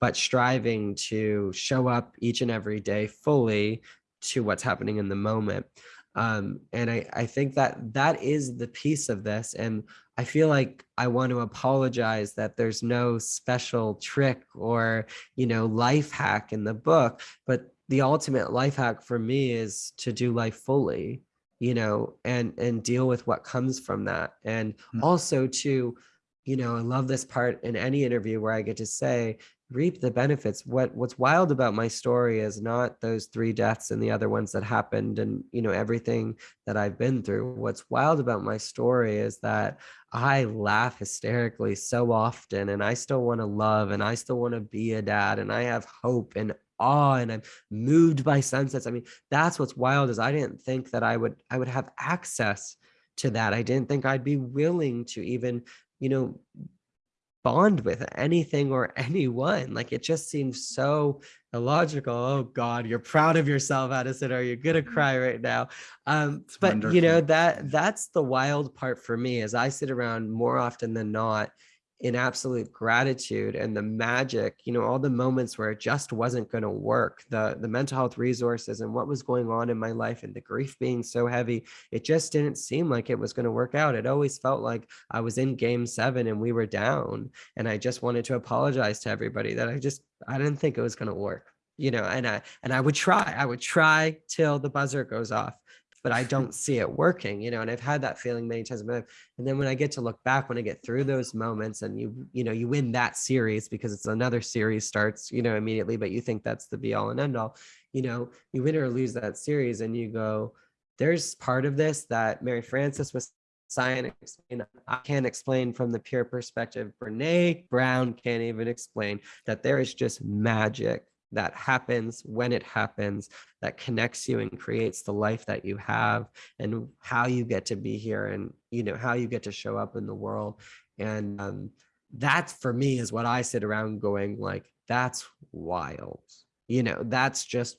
but striving to show up each and every day fully to what's happening in the moment. Um, and I, I think that that is the piece of this. And I feel like I want to apologize that there's no special trick or, you know, life hack in the book, but the ultimate life hack for me is to do life fully, you know, and, and deal with what comes from that. And mm. also to, you know, I love this part in any interview where I get to say, reap the benefits. What what's wild about my story is not those three deaths and the other ones that happened and you know everything that i've been through. What's wild about my story is that i laugh hysterically so often and i still want to love and i still want to be a dad and i have hope and awe and i'm moved by sunsets. I mean that's what's wild is i didn't think that i would i would have access to that. I didn't think i'd be willing to even you know bond with anything or anyone. Like it just seems so illogical. Oh God, you're proud of yourself, Addison. Are you gonna mm-hmm. cry right now? Um, but wonderful. you know, that that's the wild part for me as I sit around more often than not in absolute gratitude and the magic you know all the moments where it just wasn't going to work the the mental health resources and what was going on in my life and the grief being so heavy it just didn't seem like it was going to work out. It always felt like i was in game 7 and we were down and i just wanted to apologize to everybody that i just i didn't think it was going to work you know and i and i would try i would try till the buzzer goes off but I don't see it working, you know, and I've had that feeling many times in my life. And then when I get to look back, when I get through those moments and you, you know, you win that series because it's another series starts, you know, immediately, but you think that's the be all and end all, you know, you win or lose that series and you go, there's part of this that Mary Frances was science explain. I can't explain from the pure perspective. Brene Brown can't even explain that there is just magic that happens when it happens that connects you and creates the life that you have and how you get to be here and you know how you get to show up in the world. And um, that for me is what i sit around going like that's wild. You know that's just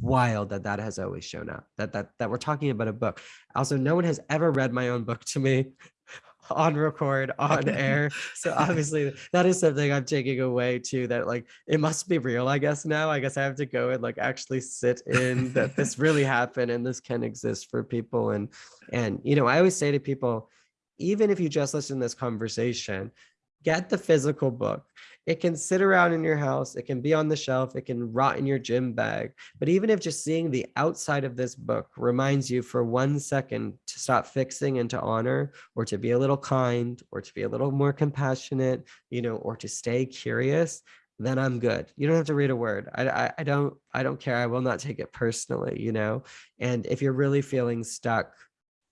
wild that that has always shown up that that that we're talking about a book. Also no one has ever read my own book to me on record on air. So obviously that is something i'm taking away too that like it must be real i guess now. I guess i have to go and like actually sit in that this really happened and this can exist for people. And and you know i always say to people even if you just listen to this conversation get the physical book it can sit around in your house, it can be on the shelf, it can rot in your gym bag. But even if just seeing the outside of this book reminds you for one second to stop fixing and to honor, or to be a little kind, or to be a little more compassionate, you know, or to stay curious, then I'm good. You don't have to read a word. I, I, I don't I don't care. I will not take it personally, you know. And if you're really feeling stuck,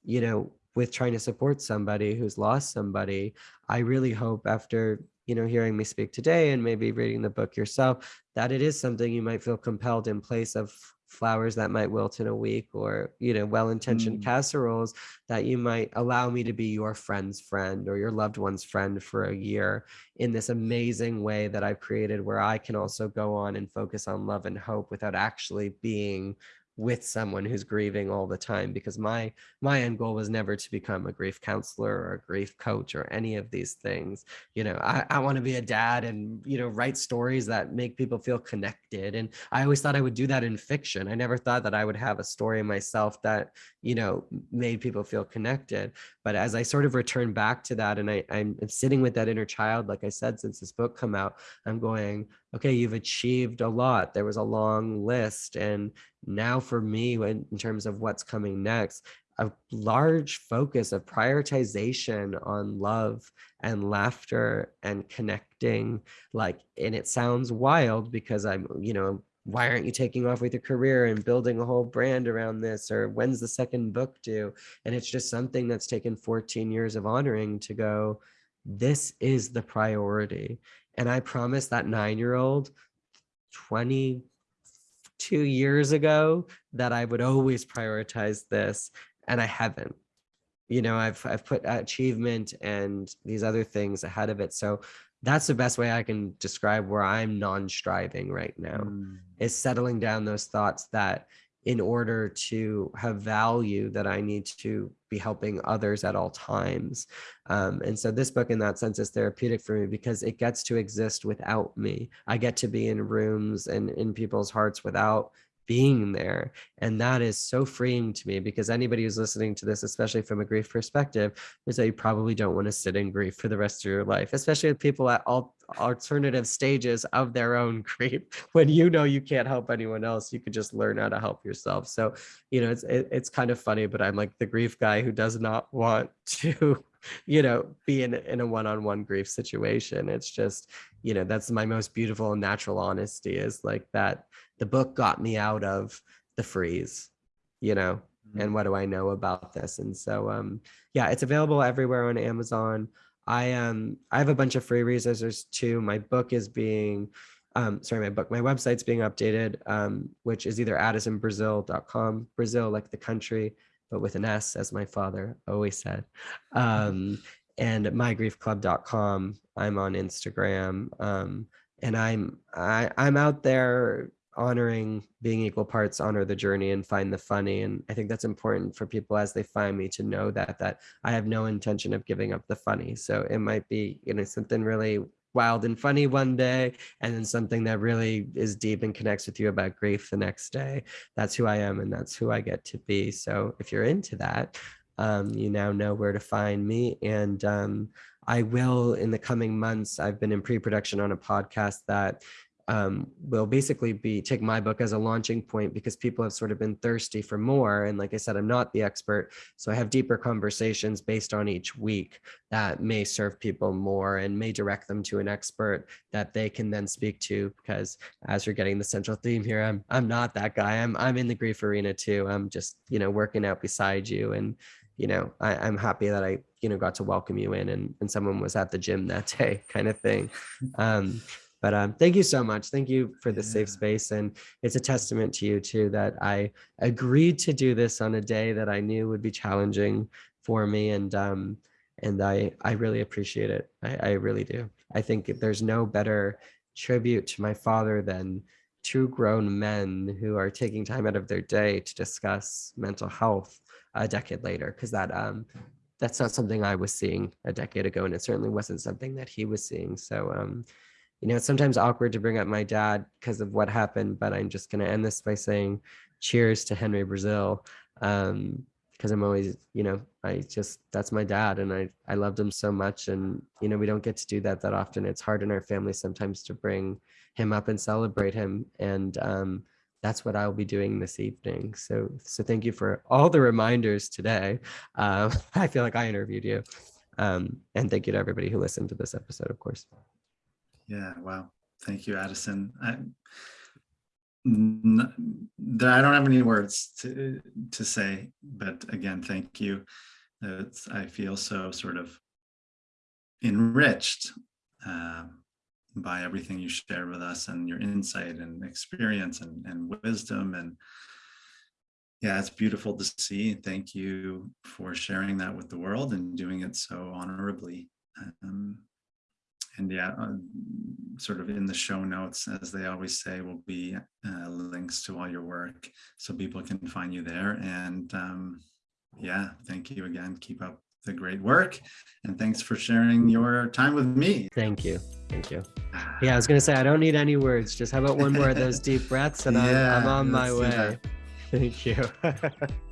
you know, with trying to support somebody who's lost somebody, I really hope after you know hearing me speak today and maybe reading the book yourself that it is something you might feel compelled in place of flowers that might wilt in a week or you know well-intentioned Mm. casseroles that you might allow me to be your friend's friend or your loved one's friend for a year in this amazing way that I've created where I can also go on and focus on love and hope without actually being with someone who's grieving all the time because my my end goal was never to become a grief counselor or a grief coach or any of these things. You know i, I want to be a dad and you know write stories that make people feel connected and i always thought i would do that in fiction. I never thought that i would have a story myself that you know made people feel connected but as i sort of return back to that and I, i'm sitting with that inner child like i said since this book come out i'm going okay you've achieved a lot there was a long list and now for me when, in terms of what's coming next a large focus of prioritization on love and laughter and connecting like and it sounds wild because i'm you know why aren't you taking off with your career and building a whole brand around this or when's the second book due? And it's just something that's taken 14 years of honoring to go this is the priority and i promise that nine year old 22 years ago that i would always prioritize this and i haven't you know i've i've put achievement and these other things ahead of it so that's the best way i can describe where i'm non-striving right now Mm. is settling down those thoughts that in order to have value that i need to be helping others at all times. Um, and so this book in that sense is therapeutic for me because it gets to exist without me. I get to be in rooms and in people's hearts without being there and that is so freeing to me because anybody who's listening to this especially from a grief perspective is that you probably don't want to sit in grief for the rest of your life especially with people at all alternative stages of their own grief when you know you can't help anyone else you could just learn how to help yourself. So you know it's it, it's kind of funny but i'm like the grief guy who does not want to you know be in, in a one-on-one grief situation. It's just you know that's my most beautiful and natural honesty is like that the book got me out of the freeze you know and what do i know about this? And so um yeah it's available everywhere on amazon. I um i have a bunch of free resources too. My book is being um sorry my book my website's being updated um which is either addisonbrasil.com brazil like the country but with an s as my father always said. Um and mygriefclub.com i'm on instagram. Um and i'm i i'm out there honoring being equal parts honor the journey and find the funny and i think that's important for people as they find me to know that that i have no intention of giving up the funny. So it might be you know something really wild and funny one day and then something that really is deep and connects with you about grief the next day. That's who i am and that's who i get to be. So if you're into that um, you now know where to find me and um, i will in the coming months i've been in pre-production on a podcast that um, will basically be take my book as a launching point because people have sort of been thirsty for more. And like I said, I'm not the expert. So I have deeper conversations based on each week that may serve people more and may direct them to an expert that they can then speak to. Because as you're getting the central theme here, I'm I'm not that guy. I'm I'm in the grief arena too. I'm just, you know, working out beside you. And, you know, I, I'm happy that I, you know, got to welcome you in and, and someone was at the gym that day kind of thing. Um, but um, thank you so much. Thank you for the safe space. And it's a testament to you too that I agreed to do this on a day that I knew would be challenging for me. And um, and I I really appreciate it. I, I really do. I think there's no better tribute to my father than two grown men who are taking time out of their day to discuss mental health a decade later. Because that um that's not something I was seeing a decade ago, and it certainly wasn't something that he was seeing. So um you know, it's sometimes awkward to bring up my dad because of what happened, but I'm just going to end this by saying cheers to Henry Brasil. Um, because I'm always, you know, I just, that's my dad and I, I loved him so much. And, you know, we don't get to do that that often. It's hard in our family sometimes to bring him up and celebrate him. And, um, that's what I'll be doing this evening. So, so thank you for all the reminders today. Um, I feel like I interviewed you. Um, and thank you to everybody who listened to this episode, of course. Yeah, wow. Thank you, Addison. I don't have any words to to say, but again, thank you. it's, I feel so sort of enriched uh, by everything you shared with us and your insight and experience and, and wisdom and yeah, it's beautiful to see. Thank you for sharing that with the world and doing it so honorably. Um, and yeah, uh, sort of in the show notes, as they always say, will be uh, links to all your work so people can find you there. And um, yeah, thank you again. Keep up the great work. And thanks for sharing your time with me. Thank you. Thank you. Yeah, I was going to say, I don't need any words. Just how about one more of those deep breaths and I'm, I'm on my way. that. Thank you.